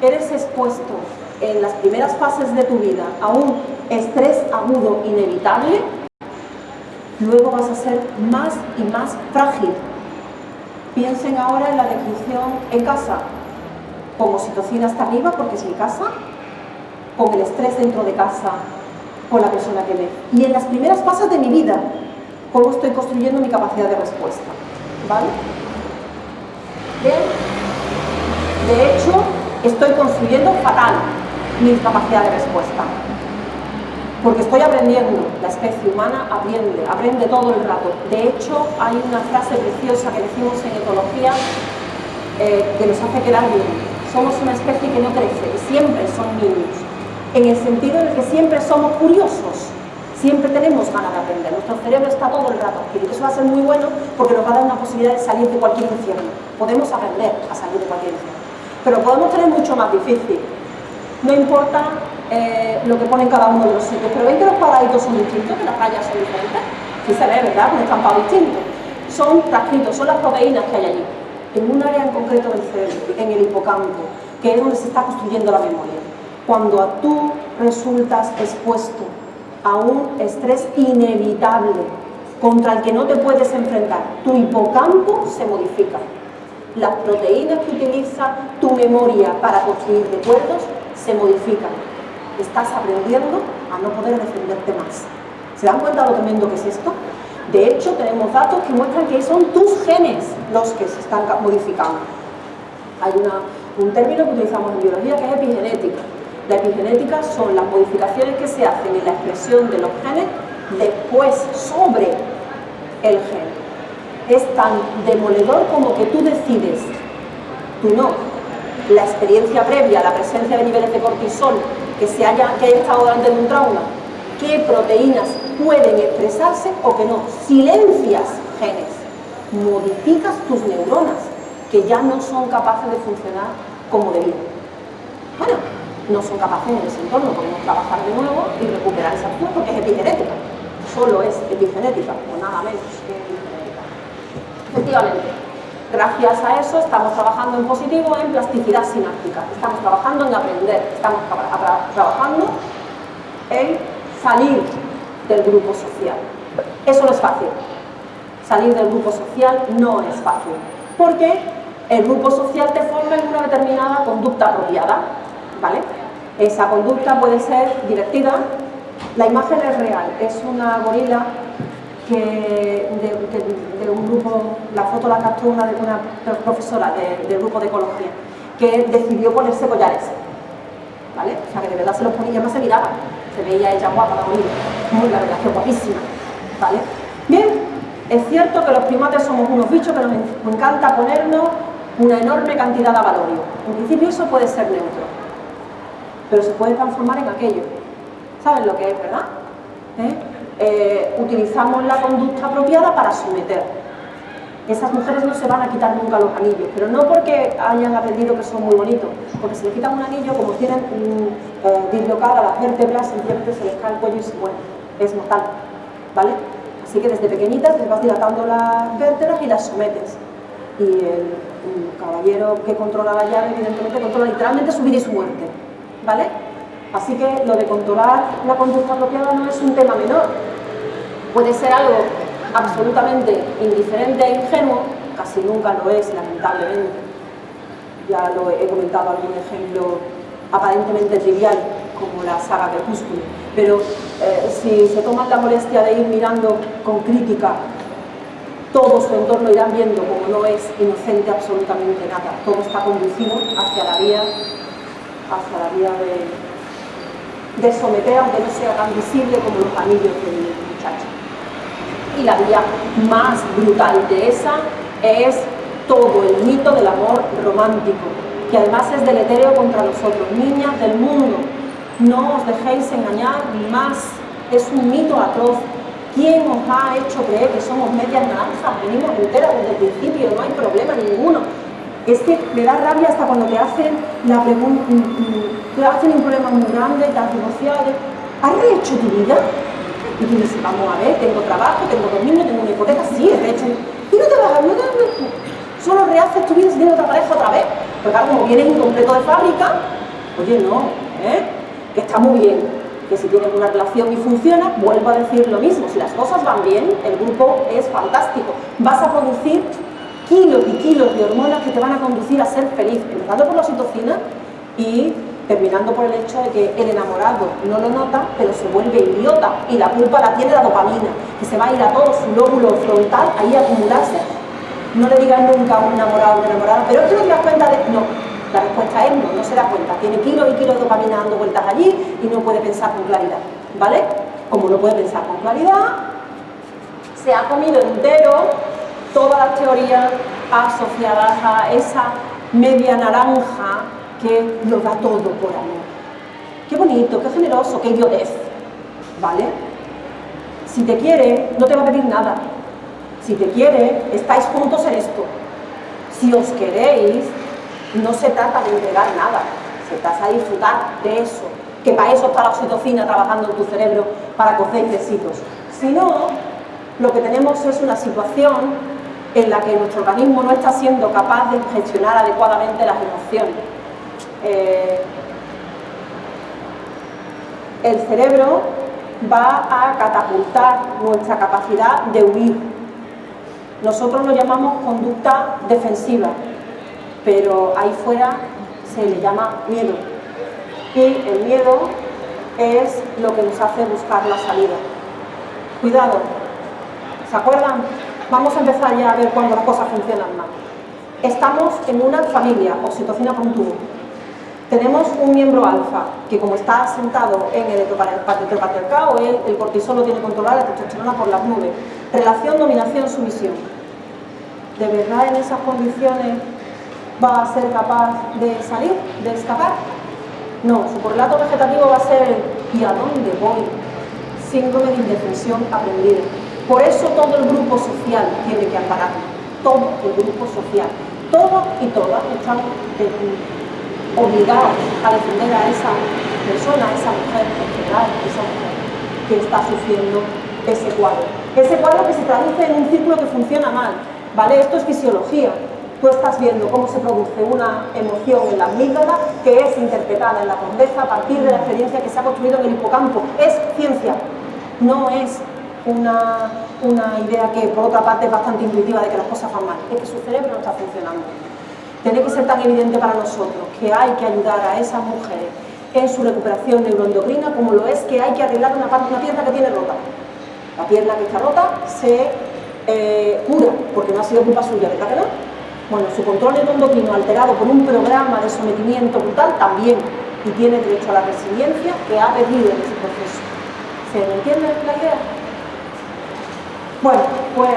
eres expuesto en las primeras fases de tu vida a un estrés agudo inevitable, luego vas a ser más y más frágil. Piensen ahora en la decisión en casa, con oxitocina hasta arriba porque es mi casa, con el estrés dentro de casa, con la persona que ve. Y en las primeras fases de mi vida, cómo estoy construyendo mi capacidad de respuesta. ¿Vale? De hecho, estoy construyendo fatal mi capacidad de respuesta. porque estoy aprendiendo, la especie humana aprende, aprende todo el rato. De hecho, hay una frase preciosa que decimos en ecología eh, que nos hace quedar bien. Somos una especie que no crece, que siempre son niños, en el sentido en el que siempre somos curiosos, siempre tenemos ganas de aprender, nuestro cerebro está todo el rato y Eso va a ser muy bueno porque nos va a dar una posibilidad de salir de cualquier infierno. Podemos aprender a salir de cualquier infierno. Pero podemos tener mucho más difícil. No importa eh, lo que pone cada uno de los sitios, pero ven que los cuadraditos son distintos, que las rayas son diferentes. Sí se ve, ¿verdad? Un estampado distinto. Son transcritos, son las proteínas que hay allí, en un área en concreto del cerebro, en el hipocampo, que es donde se está construyendo la memoria. Cuando tú resultas expuesto a un estrés inevitable contra el que no te puedes enfrentar, tu hipocampo se modifica. Las proteínas que utiliza tu memoria para construir recuerdos se modifican. Estás aprendiendo a no poder defenderte más. ¿Se dan cuenta de lo tremendo que es esto? De hecho, tenemos datos que muestran que son tus genes los que se están modificando. Hay un término que utilizamos en biología que es epigenética la epigenética son las modificaciones que se hacen en la expresión de los genes después sobre el gen. Es tan demoledor como que tú decides, tú no, la experiencia previa, la presencia de niveles de cortisol que, se haya, que haya estado durante un trauma, qué proteínas pueden expresarse o que no. Silencias genes, modificas tus neuronas que ya no son capaces de funcionar como debían. Bueno, no son capaces en ese entorno, podemos trabajar de nuevo y recuperar esa acción porque es epigenética, solo es epigenética, o nada menos que epigenética. Efectivamente, gracias a eso estamos trabajando en positivo en plasticidad sináptica, estamos trabajando en aprender, estamos trabajando en salir del grupo social. Eso no es fácil. Salir del grupo social no es fácil, porque el grupo social te forma en una determinada conducta apropiada, ¿vale? Esa conducta puede ser divertida. La imagen es real, es una gorila que de, un grupo, la foto la captó una, una profesora del grupo de ecología, que decidió ponerse collares. ¿Vale? O sea que de verdad se los ponía, además se miraba, se veía ella guapa la gorila, muy la verdad, guapísima. ¿Vale? Bien, es cierto que los primates somos unos bichos que nos encanta ponernos una enorme cantidad de valorio. En principio eso puede ser neutro pero se puede transformar en aquello. ¿Saben lo que es, verdad? ¿Eh? Eh, utilizamos la conducta apropiada para someter. Esas mujeres no se van a quitar nunca los anillos, pero no porque hayan aprendido que son muy bonitos, porque si le quitan un anillo, como tienen eh, dislocadas las vértebras, simplemente se les cae el cuello y se mueren. Es mortal, ¿vale? Así que desde pequeñitas les vas dilatando las vértebras y las sometes. Y el, el caballero que controla la llave, evidentemente, controla literalmente su vida y su muerte. ¿Vale? Así que lo de controlar la conducta apropiada no es un tema menor. Puede ser algo absolutamente indiferente e ingenuo, casi nunca lo es, lamentablemente. Ya lo he comentado algún ejemplo aparentemente trivial, como la saga Crepúsculo. Pero eh, si se toman la molestia de ir mirando con crítica todo su entorno irán viendo como no es inocente absolutamente nada, todo está conducido hacia la vía hacia la vía de, someter, aunque no sea tan visible como los anillos del muchacho. Y la vía más brutal de esa es todo el mito del amor romántico, que además es deleterio contra nosotros, niñas del mundo. No os dejéis engañar más, es un mito atroz. ¿Quién os ha hecho creer que somos medias naranjas? Venimos enteras desde el principio, no hay problema ninguno es que me da rabia hasta cuando te hacen la pregunta, mm, mm, te hacen un problema muy grande, te has divorciado, ¿has rehecho tu vida? Y dices, vamos a ver, tengo trabajo, tengo dos niños, tengo una hipoteca, sí, he rehecho. Y no te vas a no solo rehaces tu vida si tienes otra pareja otra vez. Porque claro, como vienes incompleto de fábrica, oye, no, ¿eh? que está muy bien, que si tienes una relación y funciona, vuelvo a decir lo mismo, si las cosas van bien, el grupo es fantástico, vas a producir kilos y kilos de hormonas que te van a conducir a ser feliz, empezando por la oxitocina y terminando por el hecho de que el enamorado no lo nota, pero se vuelve idiota y la culpa la tiene la dopamina, que se va a ir a todo su lóbulo frontal ahí a acumularse. No le digan nunca a un enamorado o una enamorada, pero es que no te das cuenta de... No, la respuesta es no, no se da cuenta. Tiene kilos y kilos de dopamina dando vueltas allí y no puede pensar con claridad. ¿vale? Como no puede pensar con claridad, se ha comido entero todas las teorías asociadas a esa media naranja que lo da todo por amor. Qué bonito, qué generoso, qué idiotez, ¿vale? Si te quiere, no te va a pedir nada. Si te quiere, estáis juntos en esto. Si os queréis, no se trata de entregar nada, se trata de disfrutar de eso, que para eso está la oxitocina trabajando en tu cerebro para cocer besitos. Si no, lo que tenemos es una situación en la que nuestro organismo no está siendo capaz de gestionar adecuadamente las emociones. Eh, el cerebro va a catapultar nuestra capacidad de huir. Nosotros lo llamamos conducta defensiva, pero ahí fuera se le llama miedo. Y el miedo es lo que nos hace buscar la salida. Cuidado, ¿se acuerdan? Vamos a empezar ya a ver cuándo las cosas funcionan mal. Estamos en una familia, oxitocina con tubo. Tenemos un miembro alfa, que como está sentado en el heteropatriarcado, el, el cortisol lo tiene controlado, la testosterona por las nubes. Relación, dominación, sumisión. ¿De verdad en esas condiciones va a ser capaz de salir, de escapar? No, su correlato vegetativo va a ser ¿y a dónde voy? Síndrome de indefensión aprendida. Por eso todo el grupo social tiene que ampararlo, todo el grupo social. Todos y todas están obligados a defender a esa persona, a esa mujer general, esa mujer que está sufriendo ese cuadro. Ese cuadro que se traduce en un círculo que funciona mal, ¿vale? Esto es fisiología. Tú estás viendo cómo se produce una emoción en la amígdala que es interpretada en la corteza a partir de la experiencia que se ha construido en el hipocampo. Es ciencia, no es una, una idea que por otra parte es bastante intuitiva de que las cosas van mal, es que su cerebro no está funcionando. Tiene que ser tan evidente para nosotros que hay que ayudar a esas mujeres en su recuperación neuroendocrina como lo es que hay que arreglar una, parte, una pierna que tiene rota. La pierna que está rota se eh, cura, porque no ha sido culpa suya, ¿verdad que no? Bueno, su control neuroendocrino alterado por un programa de sometimiento brutal también, y tiene derecho a la resiliencia que ha pedido en ese proceso. ¿Se entiende la idea? Bueno, pues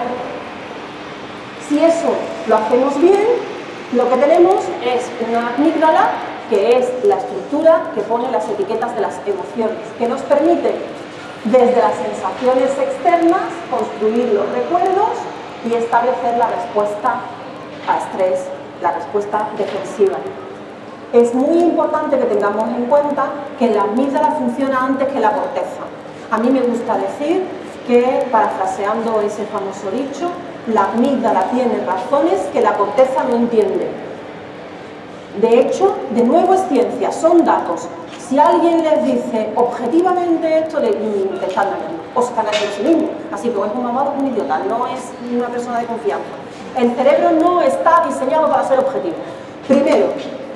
si eso lo hacemos bien, lo que tenemos es una amígdala que es la estructura que pone las etiquetas de las emociones, que nos permite desde las sensaciones externas construir los recuerdos y establecer la respuesta a estrés, la respuesta defensiva. Es muy importante que tengamos en cuenta que la amígdala funciona antes que la corteza. A mí me gusta decir que, parafraseando ese famoso dicho, la amígdala tiene razones que la corteza no entiende. De hecho, de nuevo es ciencia, son datos. Si alguien les dice objetivamente esto, le, te están dañando, o se están dañando sí mismo. Así que es un mamado, un idiota, no es una persona de confianza. El cerebro no está diseñado para ser objetivo. Primero,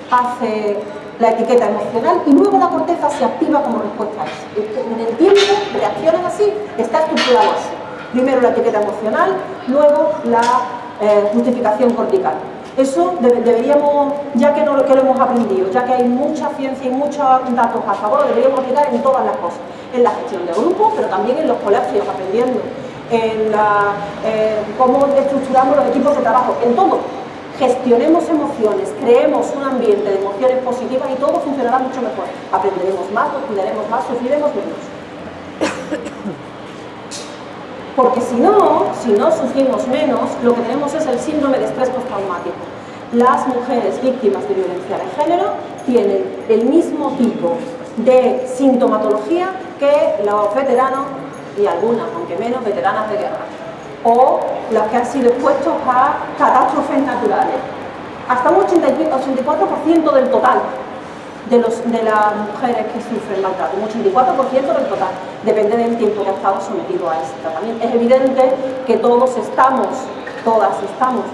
hace la etiqueta emocional y luego la corteza se activa como respuesta a eso. En el tiempo reaccionan así, está estructurado así. Primero la etiqueta emocional, luego la eh, justificación cortical. Eso deberíamos, ya que, no, que lo hemos aprendido, ya que hay mucha ciencia y muchos datos a favor, deberíamos aplicar en todas las cosas. En la gestión de grupos, pero también en los colegios, aprendiendo. En la, eh, cómo estructuramos los equipos de trabajo, en todo gestionemos emociones, creemos un ambiente de emociones positivas y todo funcionará mucho mejor. Aprenderemos más, nos cuidaremos más, sufriremos menos. Porque si no, si no sufrimos menos, lo que tenemos es el síndrome de estrés postraumático. Las mujeres víctimas de violencia de género tienen el mismo tipo de sintomatología que los veteranos y algunas, aunque menos, veteranas de guerra o las que han sido expuestos a catástrofes naturales. Hasta un 84% del total de, los, las mujeres que sufren maltrato, un 84% del total, depende del tiempo que ha estado sometido a ese tratamiento. Es evidente que todos estamos, todas estamos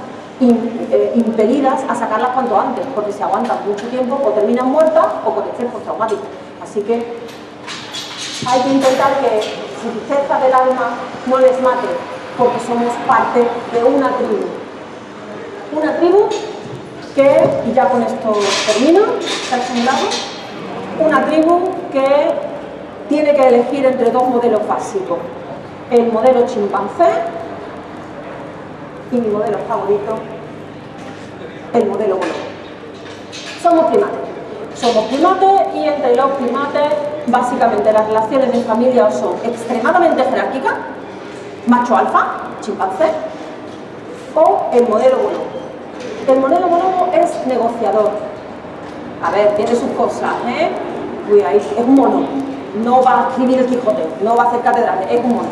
eh, impelidas a sacarlas cuanto antes, porque si aguantan mucho tiempo o terminan muertas o con estrés postraumático. Así que hay que intentar que su tristeza del alma no les mate, porque somos parte de una tribu. Una tribu que, y ya con esto termino, una tribu que tiene que elegir entre dos modelos básicos. El modelo chimpancé y mi modelo favorito, el modelo bonobo. Somos primates. Somos primates y entre los primates básicamente las relaciones de familia son extremadamente jerárquicas, macho alfa, chimpancé, o el modelo bonobo. El modelo bonobo es negociador. A ver, tiene sus cosas, ¿eh? es un mono. No va a escribir el Quijote, no va a hacer catedrales, es un mono.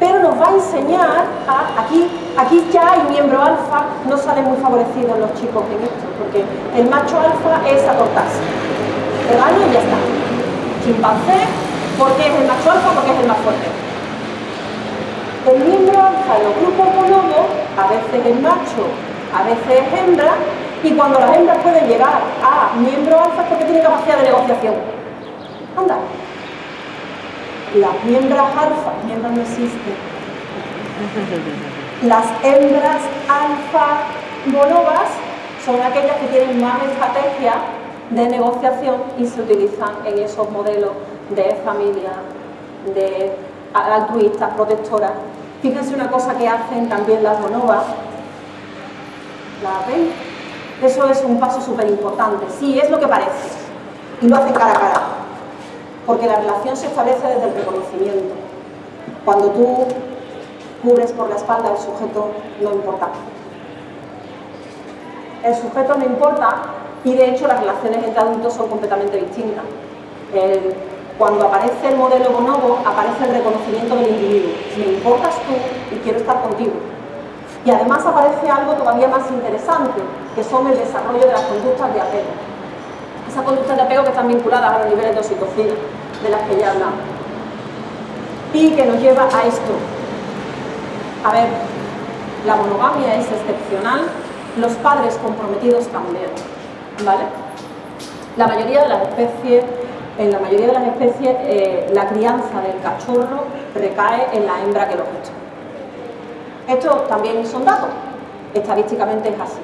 Pero nos va a enseñar a, aquí, aquí ya hay miembro alfa, no salen muy favorecidos los chicos en esto, porque el macho alfa es acortarse. Regalo y ya está. Chimpancé, porque es el macho alfa, porque es el más fuerte. El miembro alfa en los grupos bonobos, a veces es macho, a veces es hembra, y cuando las hembras pueden llegar a miembro alfa es porque tienen capacidad de negociación. Anda. Las miembras alfa, miembros no existen. Las hembras alfa bonobas son aquellas que tienen más estrategia de negociación y se utilizan en esos modelos de familia, de altruistas, protectoras. Fíjense una cosa que hacen también las bonobas. ¿La ven? Eso es un paso súper importante. Sí, es lo que parece. Y lo hacen cara a cara. Porque la relación se establece desde el reconocimiento. Cuando tú cubres por la espalda al sujeto, no importa. El sujeto no importa y de hecho las relaciones entre adultos son completamente distintas. Cuando aparece el modelo bonobo, aparece el reconocimiento del individuo. Me importas tú y quiero estar contigo. Y además aparece algo todavía más interesante, que son el desarrollo de las conductas de apego. Esas conductas de apego que están vinculadas a los niveles de oxitocina, de las que ya hablamos. Y que nos lleva a esto. A ver, la monogamia es excepcional, los padres comprometidos también, ¿vale? La mayoría de las especies, en la mayoría de las especies, eh, la crianza del cachorro recae en la hembra que lo gesta. Esto también son datos, estadísticamente es así.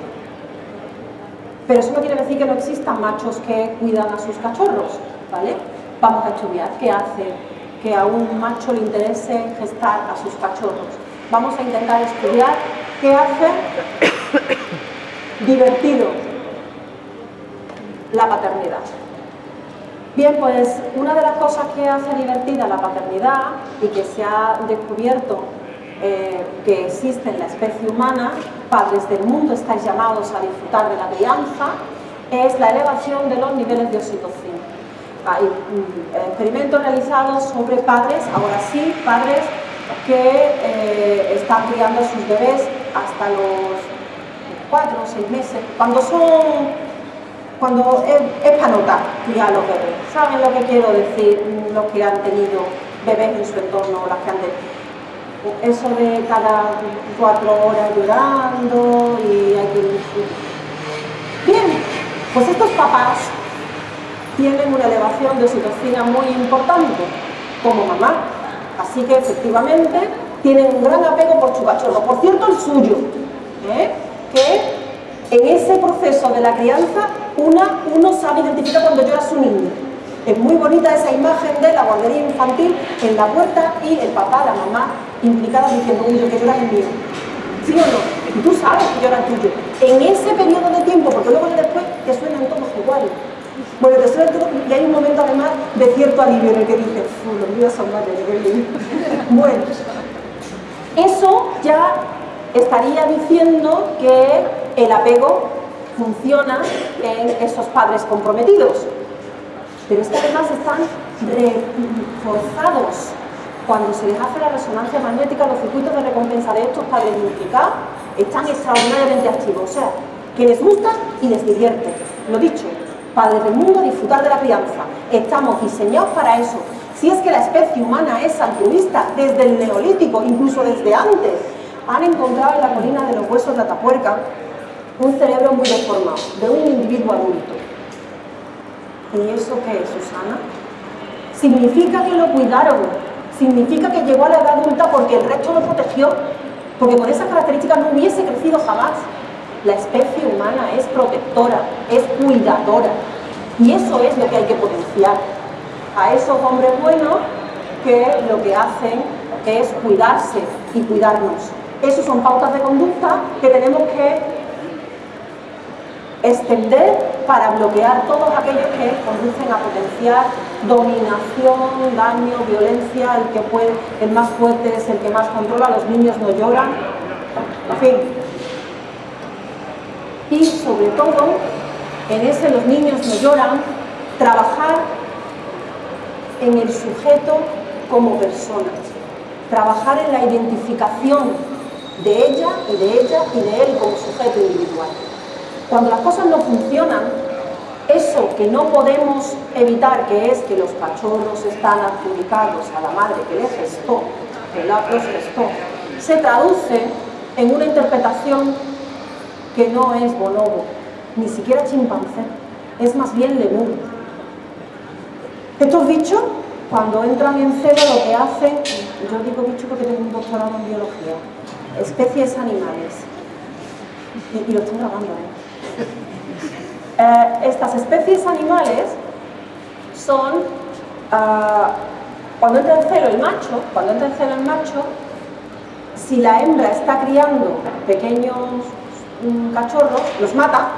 Pero eso no quiere decir que no existan machos que cuidan a sus cachorros, ¿vale? Vamos a estudiar qué hace que a un macho le interese gestar a sus cachorros. Vamos a intentar estudiar qué hace divertido la paternidad. Bien, pues una de las cosas que hace divertida la paternidad y que se ha descubierto eh, que existe en la especie humana, padres del mundo estáis llamados a disfrutar de la crianza, es la elevación de los niveles de oxitocina. Hay mm, experimentos realizados sobre padres, ahora sí, padres que eh, están criando a sus bebés hasta los cuatro o seis meses, cuando son cuando es, para notar criar a los bebés. ¿Saben lo que quiero decir los que han tenido bebés en su entorno, las que han eso de cada cuatro horas llorando y hay que... Bien, pues estos papás tienen una elevación de oxitocina muy importante como mamá, así que efectivamente tienen un gran apego por su cachorro, por cierto el suyo, ¿eh? que en ese proceso de la crianza una, uno sabe identificar cuando llora su niño. Es muy bonita esa imagen de la guardería infantil en la puerta y el papá, la mamá implicadas diciendo, uy, yo que llora el mío. ¿Sí o no? Y tú sabes que llora tuyo. En ese periodo de tiempo, porque luego después te suenan todos iguales. Bueno, te suenan todos, y hay un momento además de cierto alivio en el que dices, los míos son más de Bueno, eso ya estaría diciendo que el apego funciona en esos padres comprometidos. Pero es que además están reforzados cuando se les hace la resonancia magnética, los circuitos de recompensa de estos padres multiplicados están extraordinariamente activos. O sea, que les gusta y les divierte. Lo dicho, padres del mundo, disfrutar de la crianza. Estamos diseñados para eso. Si es que la especie humana es altruista desde el neolítico, incluso desde antes, han encontrado en la colina de los huesos de Atapuerca un cerebro muy deformado, de un individuo adulto. ¿Y eso qué es, Susana? Significa que lo cuidaron, significa que llegó a la edad adulta porque el resto lo protegió, porque con esas características no hubiese crecido jamás. La especie humana es protectora, es cuidadora, y eso es lo que hay que potenciar. a esos hombres buenos que lo que hacen es cuidarse y cuidarnos. Esas son pautas de conducta que tenemos que extender para bloquear todos aquellos que conducen a potenciar dominación, daño, violencia, el que puede, el más fuerte es el que más controla, los niños no lloran, en fin. Y sobre todo, en ese los niños no lloran, trabajar en el sujeto como persona, trabajar en la identificación de ella y de ella y de él como sujeto individual. Cuando las cosas no funcionan, eso que no podemos evitar, que es que los cachorros están adjudicados a la madre que les gestó, que los gestó, se traduce en una interpretación que no es bonobo, ni siquiera chimpancé, es más bien lemur. Estos bichos, cuando entran en celo, lo que hacen, yo digo bicho porque tengo un doctorado en biología, especies animales, y, lo estoy grabando, ¿eh? Eh, estas especies animales son, ah, cuando entra en celo el macho, cuando entra en celo el macho, si la hembra está criando pequeños cachorros, los mata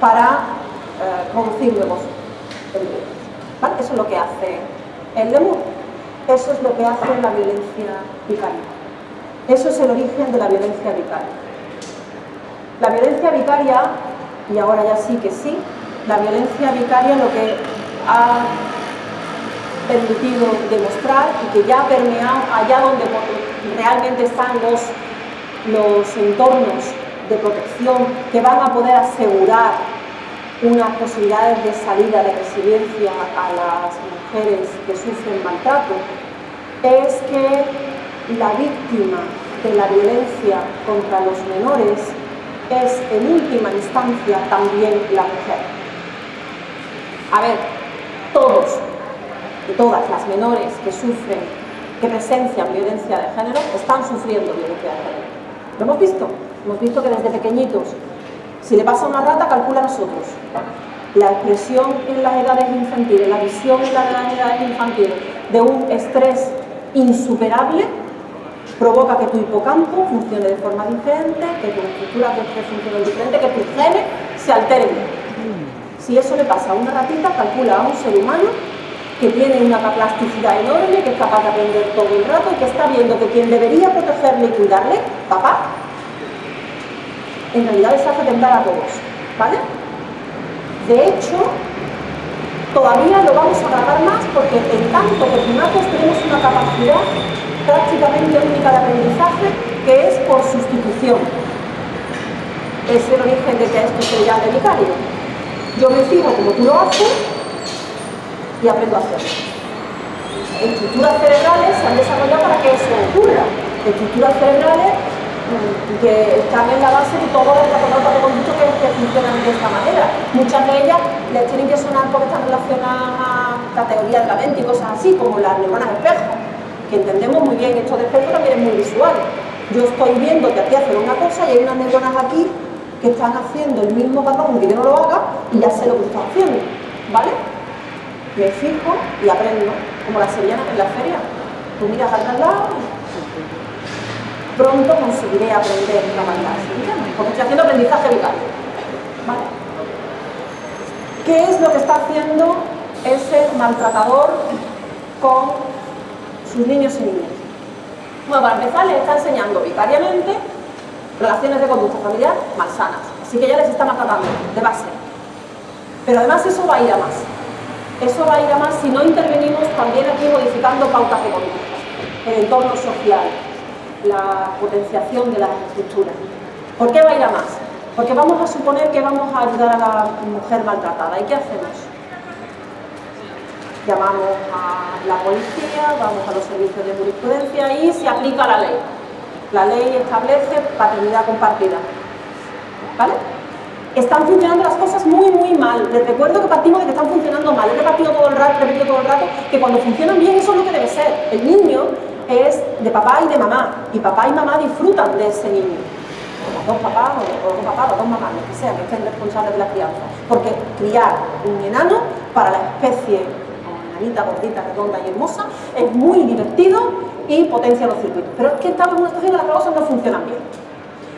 para eh, producir nuevos. Eso es lo que hace el lemur. Eso es lo que hace la violencia vicaria. Eso es el origen de la violencia vicaria. La violencia vicaria y ahora ya sí que sí, la violencia vicaria lo que ha permitido demostrar y que ya ha permeado allá donde realmente están los, los entornos de protección que van a poder asegurar unas posibilidades de salida de resiliencia a las mujeres que sufren maltrato, es que la víctima de la violencia contra los menores es en última instancia también la mujer. A ver, todos y todas las menores que sufren, que presencian violencia de género, están sufriendo violencia de género. ¿Lo hemos visto? Hemos visto que desde pequeñitos, si le pasa una rata, calcula a nosotros. La expresión en las edades infantiles, la visión en las edades infantiles de un estrés insuperable provoca que tu hipocampo funcione de forma diferente, que tu estructura funcione diferente, que tus genes se alteren. Si eso le pasa a una ratita, calcula a un ser humano que tiene una plasticidad enorme, que es capaz de aprender todo el rato y que está viendo que quien debería protegerle y cuidarle, papá, en realidad les hace tentar a todos, ¿vale? De hecho, todavía lo vamos a grabar más porque en tanto que primates tenemos una capacidad prácticamente única de aprendizaje que es por sustitución. Es el origen de que esto se llame vicario. Yo me fijo como tú lo haces y aprendo a hacerlo. Estructuras cerebrales se han desarrollado para que eso ocurra. Estructuras cerebrales mm, que están en la base de todos los patronatos de conducto que, que, funcionan de esta manera. Muchas de ellas les tienen que sonar porque están relacionadas a la teoría de la mente y cosas así, como las neuronas espejo que entendemos muy bien esto de espejo también es muy visual. Yo estoy viendo que aquí hacen una cosa y hay unas neuronas aquí que están haciendo el mismo patrón que yo no lo haga y ya sé lo que están haciendo, ¿vale? Me fijo y aprendo, como las sevillanas en la feria. Tú miras al lado pronto conseguiré aprender la maldad, porque estoy haciendo aprendizaje vital. ¿Vale? ¿Qué es lo que está haciendo ese maltratador con sus niños y niñas. Bueno, para empezar les está enseñando vicariamente relaciones de conducta familiar malsanas, así que ya les está maltratando de base. Pero además eso va a ir a más. Eso va a ir a más si no intervenimos también aquí modificando pautas de conducta, el entorno social, la potenciación de las estructuras. ¿Por qué va a ir a más? Porque vamos a suponer que vamos a ayudar a la mujer maltratada. ¿Y qué hacemos? Llamamos a la policía, vamos a los servicios de jurisprudencia y se aplica la ley. La ley establece paternidad compartida. ¿Vale? Están funcionando las cosas muy, muy mal. Les recuerdo que partimos de que están funcionando mal. He repetido todo el rato, repetido todo el rato, que cuando funcionan bien eso es lo que debe ser. El niño es de papá y de mamá, y papá y mamá disfrutan de ese niño. Los dos papás, o los dos papás, o dos mamás, lo que sea, que estén responsables de la crianza. Porque criar un enano para la especie gordita, redonda y hermosa, es muy divertido y potencia los circuitos. Pero es que estamos en una situación en la que las cosas no funcionan bien.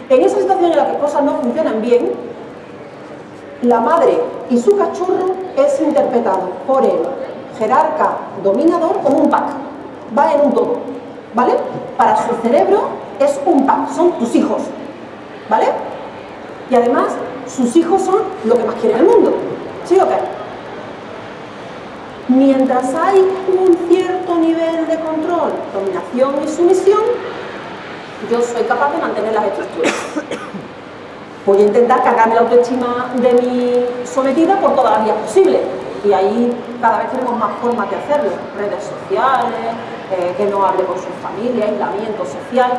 En esa situación en la que las cosas no funcionan bien, la madre y su cachorro es interpretado por el jerarca dominador como un pack, va en un todo, ¿vale? Para su cerebro es un pack, son tus hijos, ¿vale? Y además, sus hijos son lo que más quiere el mundo, ¿sí o qué? Mientras hay un cierto nivel de control, dominación y sumisión, yo soy capaz de mantener las estructuras. Voy a intentar cargarme la autoestima de mi sometida por todas las vías posibles. Y ahí cada vez tenemos más formas de hacerlo. Redes sociales, eh, que no hable con su familia, aislamiento social.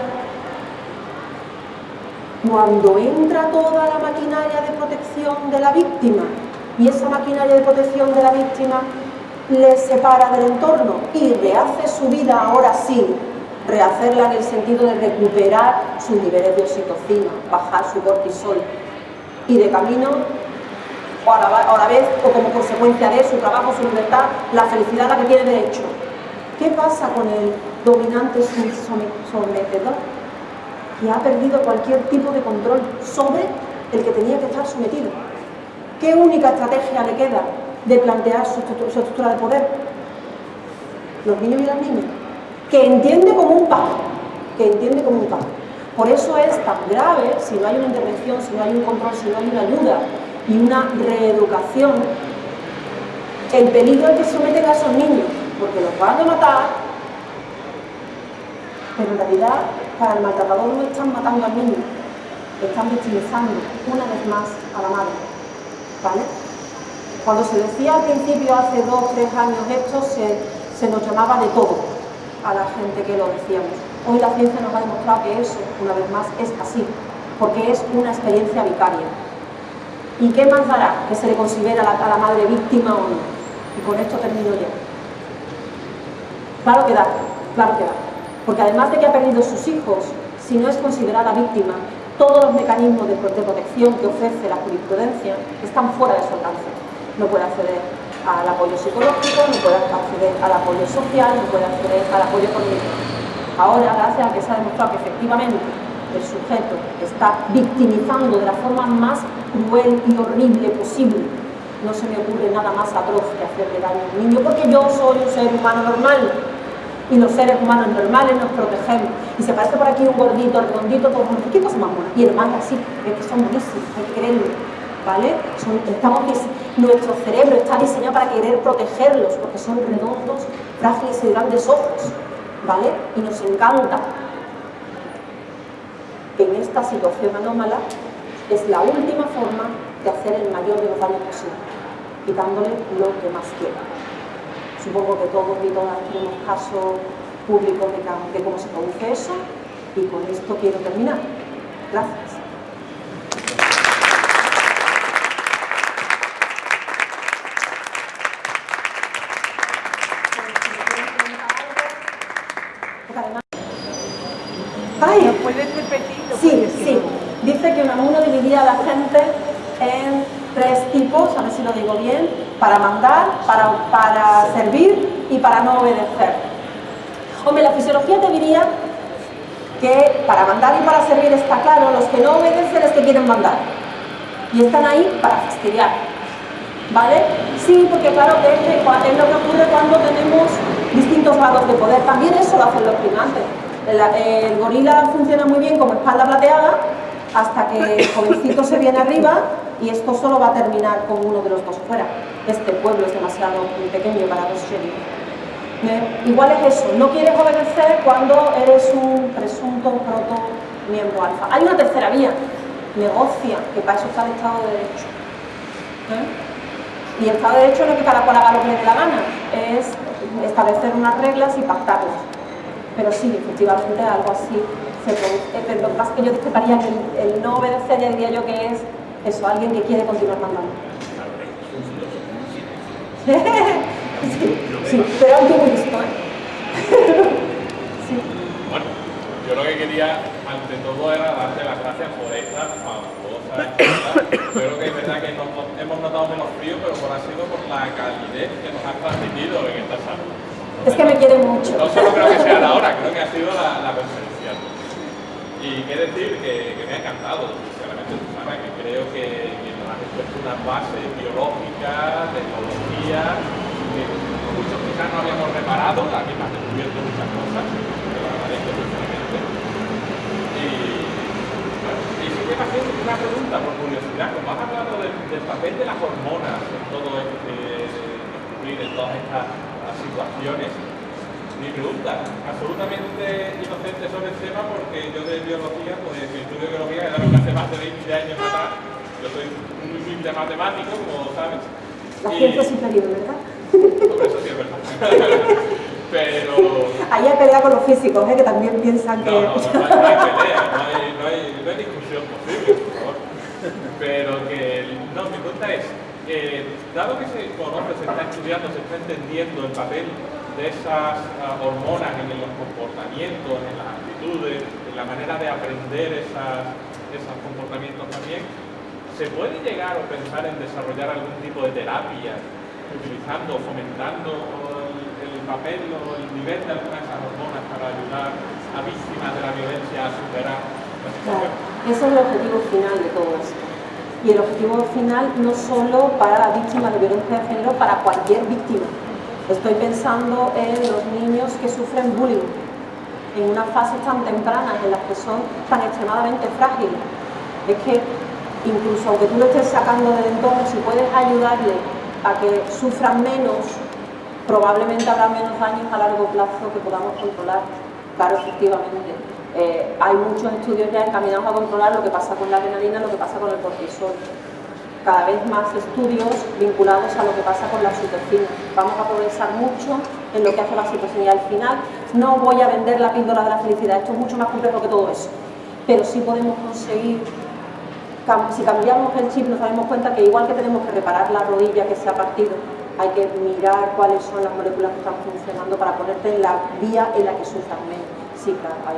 Cuando entra toda la maquinaria de protección de la víctima y esa maquinaria de protección de la víctima le separa del entorno y rehace su vida ahora sí, rehacerla en el sentido de recuperar sus niveles de oxitocina, bajar su cortisol y de camino, o a la, vez, o como consecuencia de su trabajo, su libertad, la felicidad a la que tiene derecho. ¿Qué pasa con el dominante sometedor? Que ha perdido cualquier tipo de control sobre el que tenía que estar sometido. ¿Qué única estrategia le queda de plantear su, estructura de poder? Los niños y las niñas que entiende como un paso, que entiende como un paso. Por eso es tan grave si no hay una intervención, si no hay un control, si no hay una ayuda y una reeducación, el peligro al que someten a esos niños, porque los van a matar, pero en realidad para el maltratador no están matando al niño, están victimizando una vez más a la madre. ¿Vale? Cuando se decía al principio, hace dos, tres años esto, se, nos llamaba de todo a la gente que lo decíamos. Hoy la ciencia nos ha demostrado que eso, una vez más, es así, porque es una experiencia vicaria. ¿Y qué más dará que se le considera a la, madre víctima o no? Y con esto termino ya. Claro que da, claro que da. Porque además de que ha perdido sus hijos, si no es considerada víctima, todos los mecanismos de protección que ofrece la jurisprudencia están fuera de su alcance. No puede acceder al apoyo psicológico, no puede acceder al apoyo social, no puede acceder al apoyo económico. Ahora, gracias a que se ha demostrado que efectivamente el sujeto está victimizando de la forma más cruel y horrible posible, no se me ocurre nada más atroz que hacerle daño a un niño, porque yo soy un ser humano normal y los seres humanos normales nos protegemos. Y se parece por aquí un gordito, redondito, todo ¿qué cosa más buena? Y el más así, es que son buenísimos, hay que creerlo. ¿Vale? estamos nuestro cerebro está diseñado para querer protegerlos porque son redondos, frágiles y grandes ojos, ¿vale? Y nos encanta. En esta situación anómala es la última forma de hacer el mayor de los daños posible, quitándole lo que más quiera. Supongo que todos y todas tenemos casos públicos de, de cómo se produce eso y con esto quiero terminar. Gracias. A la gente en tres tipos, a ver si lo digo bien, para mandar, para, para servir y para no obedecer. Hombre, la fisiología te diría que para mandar y para servir está claro, los que no obedecen es que quieren mandar. Y están ahí para fastidiar. ¿Vale? Sí, porque claro, es, es lo que ocurre cuando tenemos distintos grados de poder. También eso lo hacen los primates. El, el gorila funciona muy bien como espalda plateada, hasta que el jovencito se viene arriba y esto solo va a terminar con uno de los dos fuera. Este pueblo es demasiado pequeño para dos sheriff. Igual es eso, no quieres obedecer cuando eres un presunto proto miembro alfa. Hay una tercera vía, negocia, que para eso está el Estado de Derecho. ¿Eh? Y el Estado de Derecho no es que cada cual haga lo que le dé la gana, es establecer unas reglas y pactarlas. Pero sí, efectivamente algo así se produce, lo que pasa que yo discreparía que el, no obedecer ya diría yo que es eso, alguien que quiere continuar mandando. sí, sí, pero aunque muy listo, ¿eh? sí. Bueno, yo lo que quería, ante todo, era darte las gracias por esta fabulosa Creo que es verdad que hemos notado menos frío, pero por ha sido por la calidez que nos has transmitido en esta sala. Es que me quiere mucho. No solo creo que sea la hora, creo que ha sido la, la Y qué decir que, me ha encantado, sinceramente, sabes que creo que, nos has expuesto unas bases biológicas, tecnología, que muchos quizás no habíamos reparado, aquí me has descubierto muchas cosas, te lo agradezco sinceramente. Y, y sí que me una pregunta por curiosidad, como has hablado del, papel de las hormonas en todo este, en todas estas situaciones, mi pregunta, absolutamente inocente sobre el tema porque yo de biología, pues estudio biología, era hace más de 20 años atrás, yo soy un humilde matemático, como sabes. La ciencia superior, ¿verdad? Por eso sí es verdad. Pero... Ahí hay pelea con los físicos, ¿eh? que también piensan que... No, no, no, hay, pelea, no hay, no, hay, discusión posible, por favor. Pero que... No, mi pregunta es, eh, dado que se conoce, se está estudiando, se está entendiendo el papel de esas uh, hormonas en los comportamientos, en las actitudes, en la manera de aprender esas, esos comportamientos también, ¿se puede llegar o pensar en desarrollar algún tipo de terapia utilizando, fomentando el, papel o el nivel de algunas de esas hormonas para ayudar a víctimas de la violencia a superar la? Claro, ese es el objetivo final de todo esto. Y el objetivo final no solo para las víctimas de violencia de género, para cualquier víctima. Estoy pensando en los niños que sufren bullying en una fase tan temprana en las que son tan extremadamente frágiles. Es que incluso aunque tú lo estés sacando del entorno, si puedes ayudarle a que sufran menos, probablemente habrá menos daños a largo plazo que podamos controlar. Claro, efectivamente. Eh, hay muchos estudios ya encaminados a controlar lo que pasa con la adrenalina, lo que pasa con el cortisol. Cada vez más estudios vinculados a lo que pasa con la oxitocina. Vamos a progresar mucho en lo que hace la oxitocina y al final no voy a vender la píldora de la felicidad, esto es mucho más complejo que todo eso. Pero sí podemos conseguir si cambiamos el chip nos damos cuenta que igual que tenemos que reparar la rodilla que se ha partido, hay que mirar cuáles son las moléculas que están funcionando para ponerte en la vía en la que sufras menos. Claro, hay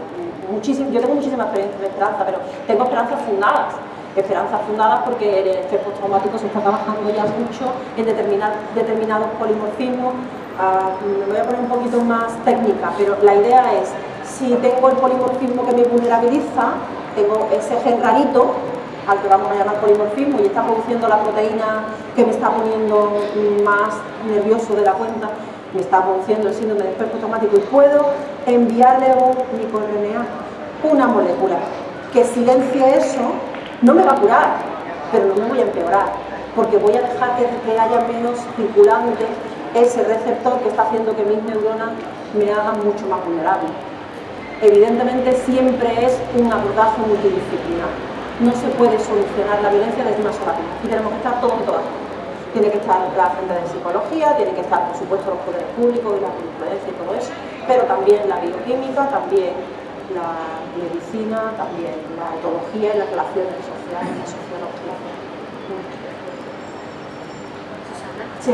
muchísimo, yo tengo muchísima esperanza, pero tengo esperanzas fundadas. Esperanzas fundadas porque el estrés postraumático se está trabajando ya mucho en determinados polimorfismos. Ah, me voy a poner un poquito más técnica, pero la idea es, si tengo el polimorfismo que me vulnerabiliza, tengo ese gen rarito, al que vamos a llamar polimorfismo y está produciendo la proteína que me está poniendo más nervioso de la cuenta, me está produciendo el síndrome de estrés automático y puedo enviarle un microRNA, una molécula que silencie eso, no me va a curar, pero no me voy a empeorar, porque voy a dejar que, haya menos circulante ese receptor que está haciendo que mis neuronas me hagan mucho más vulnerable. Evidentemente siempre es un abordaje multidisciplinar no se puede solucionar la violencia desde una sola vía. Y tenemos que estar todos y todas. Tiene que estar la gente de psicología, tiene que estar, por supuesto, los poderes públicos y la jurisprudencia y todo eso, pero también la bioquímica, también la medicina, también la etología y las relaciones sociales, la sociología. Sí.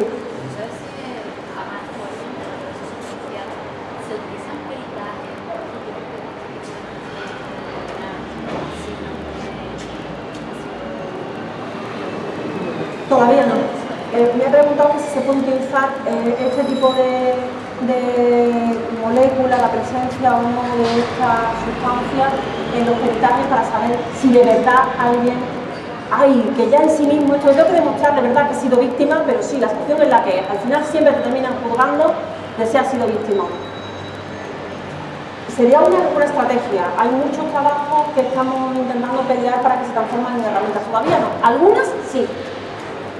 Todavía no. Preguntado si se puede utilizar eh, este tipo de, molécula, la presencia o no de esta sustancia en los peritajes para saber si de verdad alguien, ay, que ya en sí mismo, esto tengo que demostrar de verdad que he sido víctima, pero sí, la situación es la que es. Al final siempre te terminan juzgando de si has sido víctima Sería una, una, estrategia. Hay muchos trabajos que estamos intentando pelear para que se transformen en herramientas. Todavía no. Algunas sí,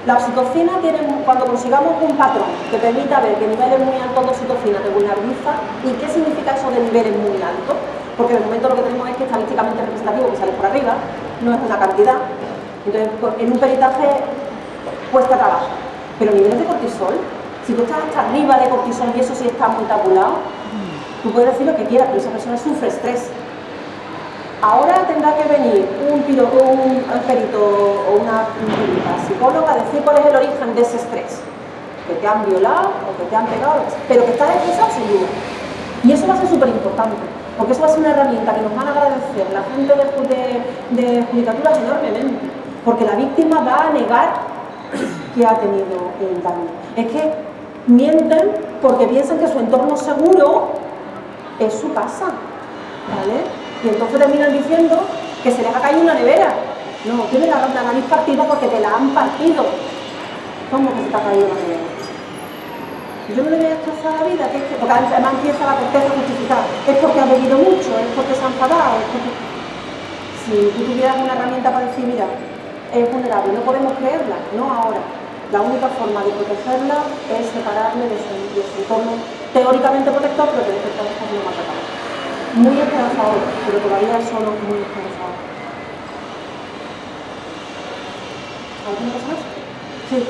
la oxitocina tiene, cuando consigamos un patrón que permita ver que niveles muy altos de oxitocina te vulnerabiliza, ¿y qué significa eso de niveles muy altos? Porque de momento lo que tenemos es que estadísticamente representativo que sale por arriba, no es una cantidad. Entonces, pues, en un peritaje cuesta trabajo. Pero niveles de cortisol, si tú estás hasta arriba de cortisol y eso sí está muy tabulado, tú puedes decir lo que quieras, pero esa persona sufre estrés Ahora tendrá que venir un, piloto, un perito o una, psicóloga a decir cuál es el origen de ese estrés. Que te han violado o que te han pegado, pero que está estresado sin duda. Y eso va a ser súper importante. porque eso va a ser una herramienta que nos van a agradecer la gente de, de, judicaturas enormemente, porque la víctima va a negar que ha tenido el daño. Es que mienten porque piensan que su entorno seguro es su casa, ¿vale? Y entonces terminan diciendo que se les ha caído una nevera. No, tiene la, la nariz partida porque te la han partido. ¿Cómo que se te ha caído la nevera? Yo no le voy a destrozar la vida, que es que, porque además empieza la corteza justificada. Es porque ha bebido mucho, es porque se ha enfadado, es porque... Si tú tuvieras una herramienta para decir, mira, es vulnerable, no podemos creerla, no ahora. La única forma de protegerla es separarle de su, de entorno teóricamente protector, pero que de cierta forma no. Muy esperanzador, pero todavía son muy esperanzador. ¿Alguna cosa más? Sí.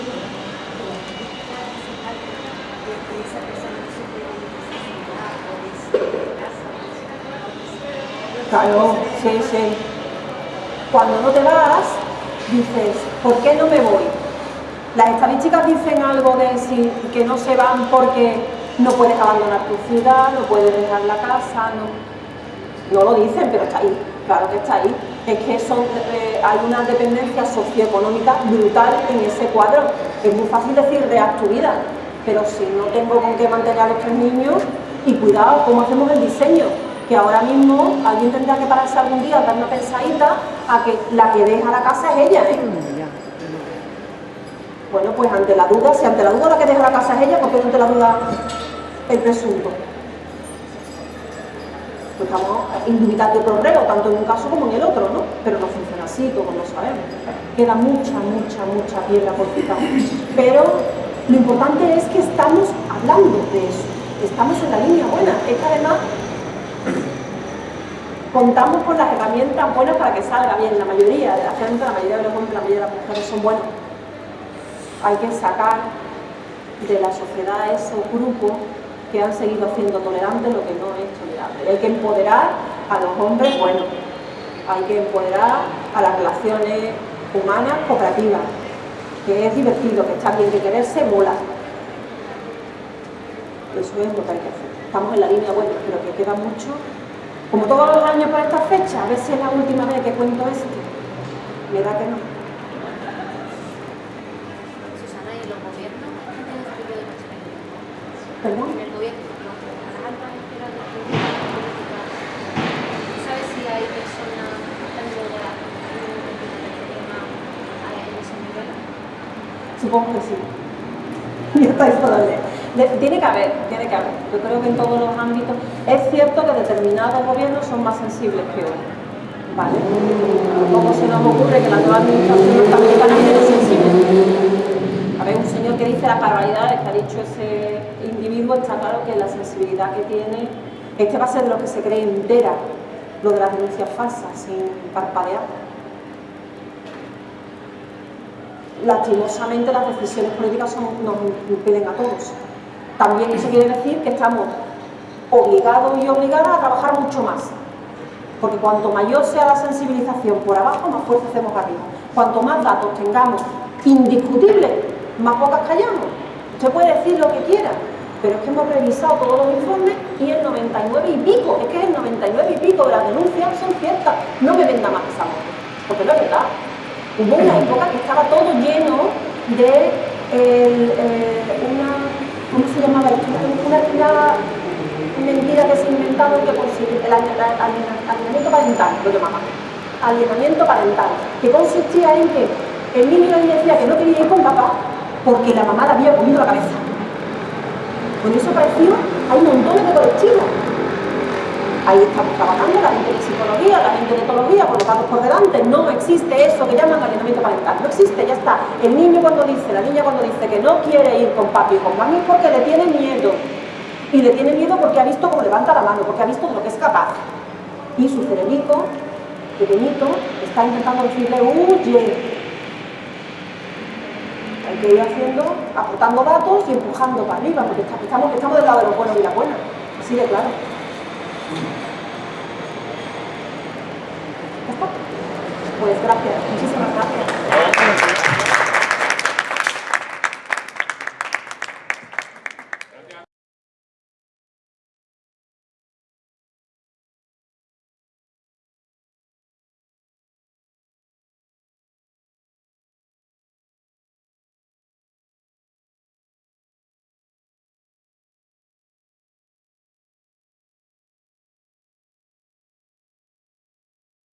Claro, sí, sí. Cuando no te vas, dices, ¿por qué no me voy? Las estadísticas dicen algo de si, que no se van porque no puedes abandonar tu ciudad, no puedes dejar la casa, no, no lo dicen, pero está ahí, claro que está ahí. Es que son, eh, hay una dependencia socioeconómica brutal en ese cuadro. Es muy fácil decir, react vida, pero si no tengo con qué mantener a los tres niños, y cuidado, ¿cómo hacemos el diseño? Que ahora mismo alguien tendrá que pararse algún día, dar una pensadita a que la que deja la casa es ella, ¿eh? Bueno, pues ante la duda, si ante la duda la que deja la casa es ella, ¿por qué no ante la duda el presunto? Pues estamos indubitando problema, tanto en un caso como en el otro, ¿no? Pero no funciona así, todos lo sabemos. Queda mucha, mucha, mucha piedra por quitar. Pero lo importante es que estamos hablando de eso, estamos en la línea buena. Es que además contamos con las herramientas buenas para que salga bien. La mayoría de la gente, la mayoría de los hombres, la mayoría de las mujeres son buenos. Hay que sacar de la sociedad esos grupos que han seguido haciendo tolerante lo que no es tolerable. Hay que empoderar a los hombres buenos. Hay que empoderar a las relaciones humanas cooperativas que es divertido, que está bien, que quererse mola. Eso es lo que hay que hacer. Estamos en la línea buena, pero que queda mucho. Como todos los años por esta fecha, a ver si es la última vez que cuento esto. Me da que no. Susana, ¿y los gobiernos tienen este tipo de ¿Perdón? En el gobierno, no, a las altas esferas de política, ¿sabes si hay personas tanto de la en ese nivel? Supongo que sí. Y estáis todavía. Tiene que haber, tiene que haber. Yo creo que en todos los ámbitos. Es cierto que determinados gobiernos son más sensibles que otros. ¿Vale? ¿Cómo se nos ocurre que la nueva administración norteamericana es sensible? A ver, un señor que dice las barbaridades que ha dicho ese está claro que la sensibilidad que tiene, este va a ser lo que se cree entera, lo de las denuncias falsas, sin parpadear. lastimosamente las decisiones políticas nos impiden a todos. También eso quiere decir que estamos obligados y obligadas a trabajar mucho más. Porque cuanto mayor sea la sensibilización por abajo, más fuerza hacemos arriba. Cuanto más datos tengamos indiscutibles, más pocas callamos. Usted puede decir lo que quiera, pero es que hemos revisado todos los informes y el 99 y pico, es que el 99 y pico de las denuncias son ciertas. No me venda más esa moto, porque no es verdad. Hubo una época que estaba todo lleno de el, eh, una, ¿cómo se llamaba esto? Una, una mentira que se inventaron que consistía, el alien- alien- alienamiento parental, lo llamaban, alienamiento parental, que consistía en que el niño niña decía que no quería ir con papá porque la mamá le había comido la cabeza. Con eso pareció, hay montones de colectivos. Ahí estamos trabajando, la gente de psicología, la gente de etología, con los datos por delante. No existe eso que llaman alienamiento parental. No existe, ya está. El niño cuando dice, la niña cuando dice que no quiere ir con papi y con mami es porque le tiene miedo. Y le tiene miedo porque ha visto cómo levanta la mano, porque ha visto de lo que es capaz. Y su cerebrico, pequeñito, está intentando decirle, huye hay que ir haciendo, aportando datos y empujando para arriba, porque estamos, estamos del lado de los buenos y las buenas, así de claro. Está. Pues gracias, muchísimas gracias.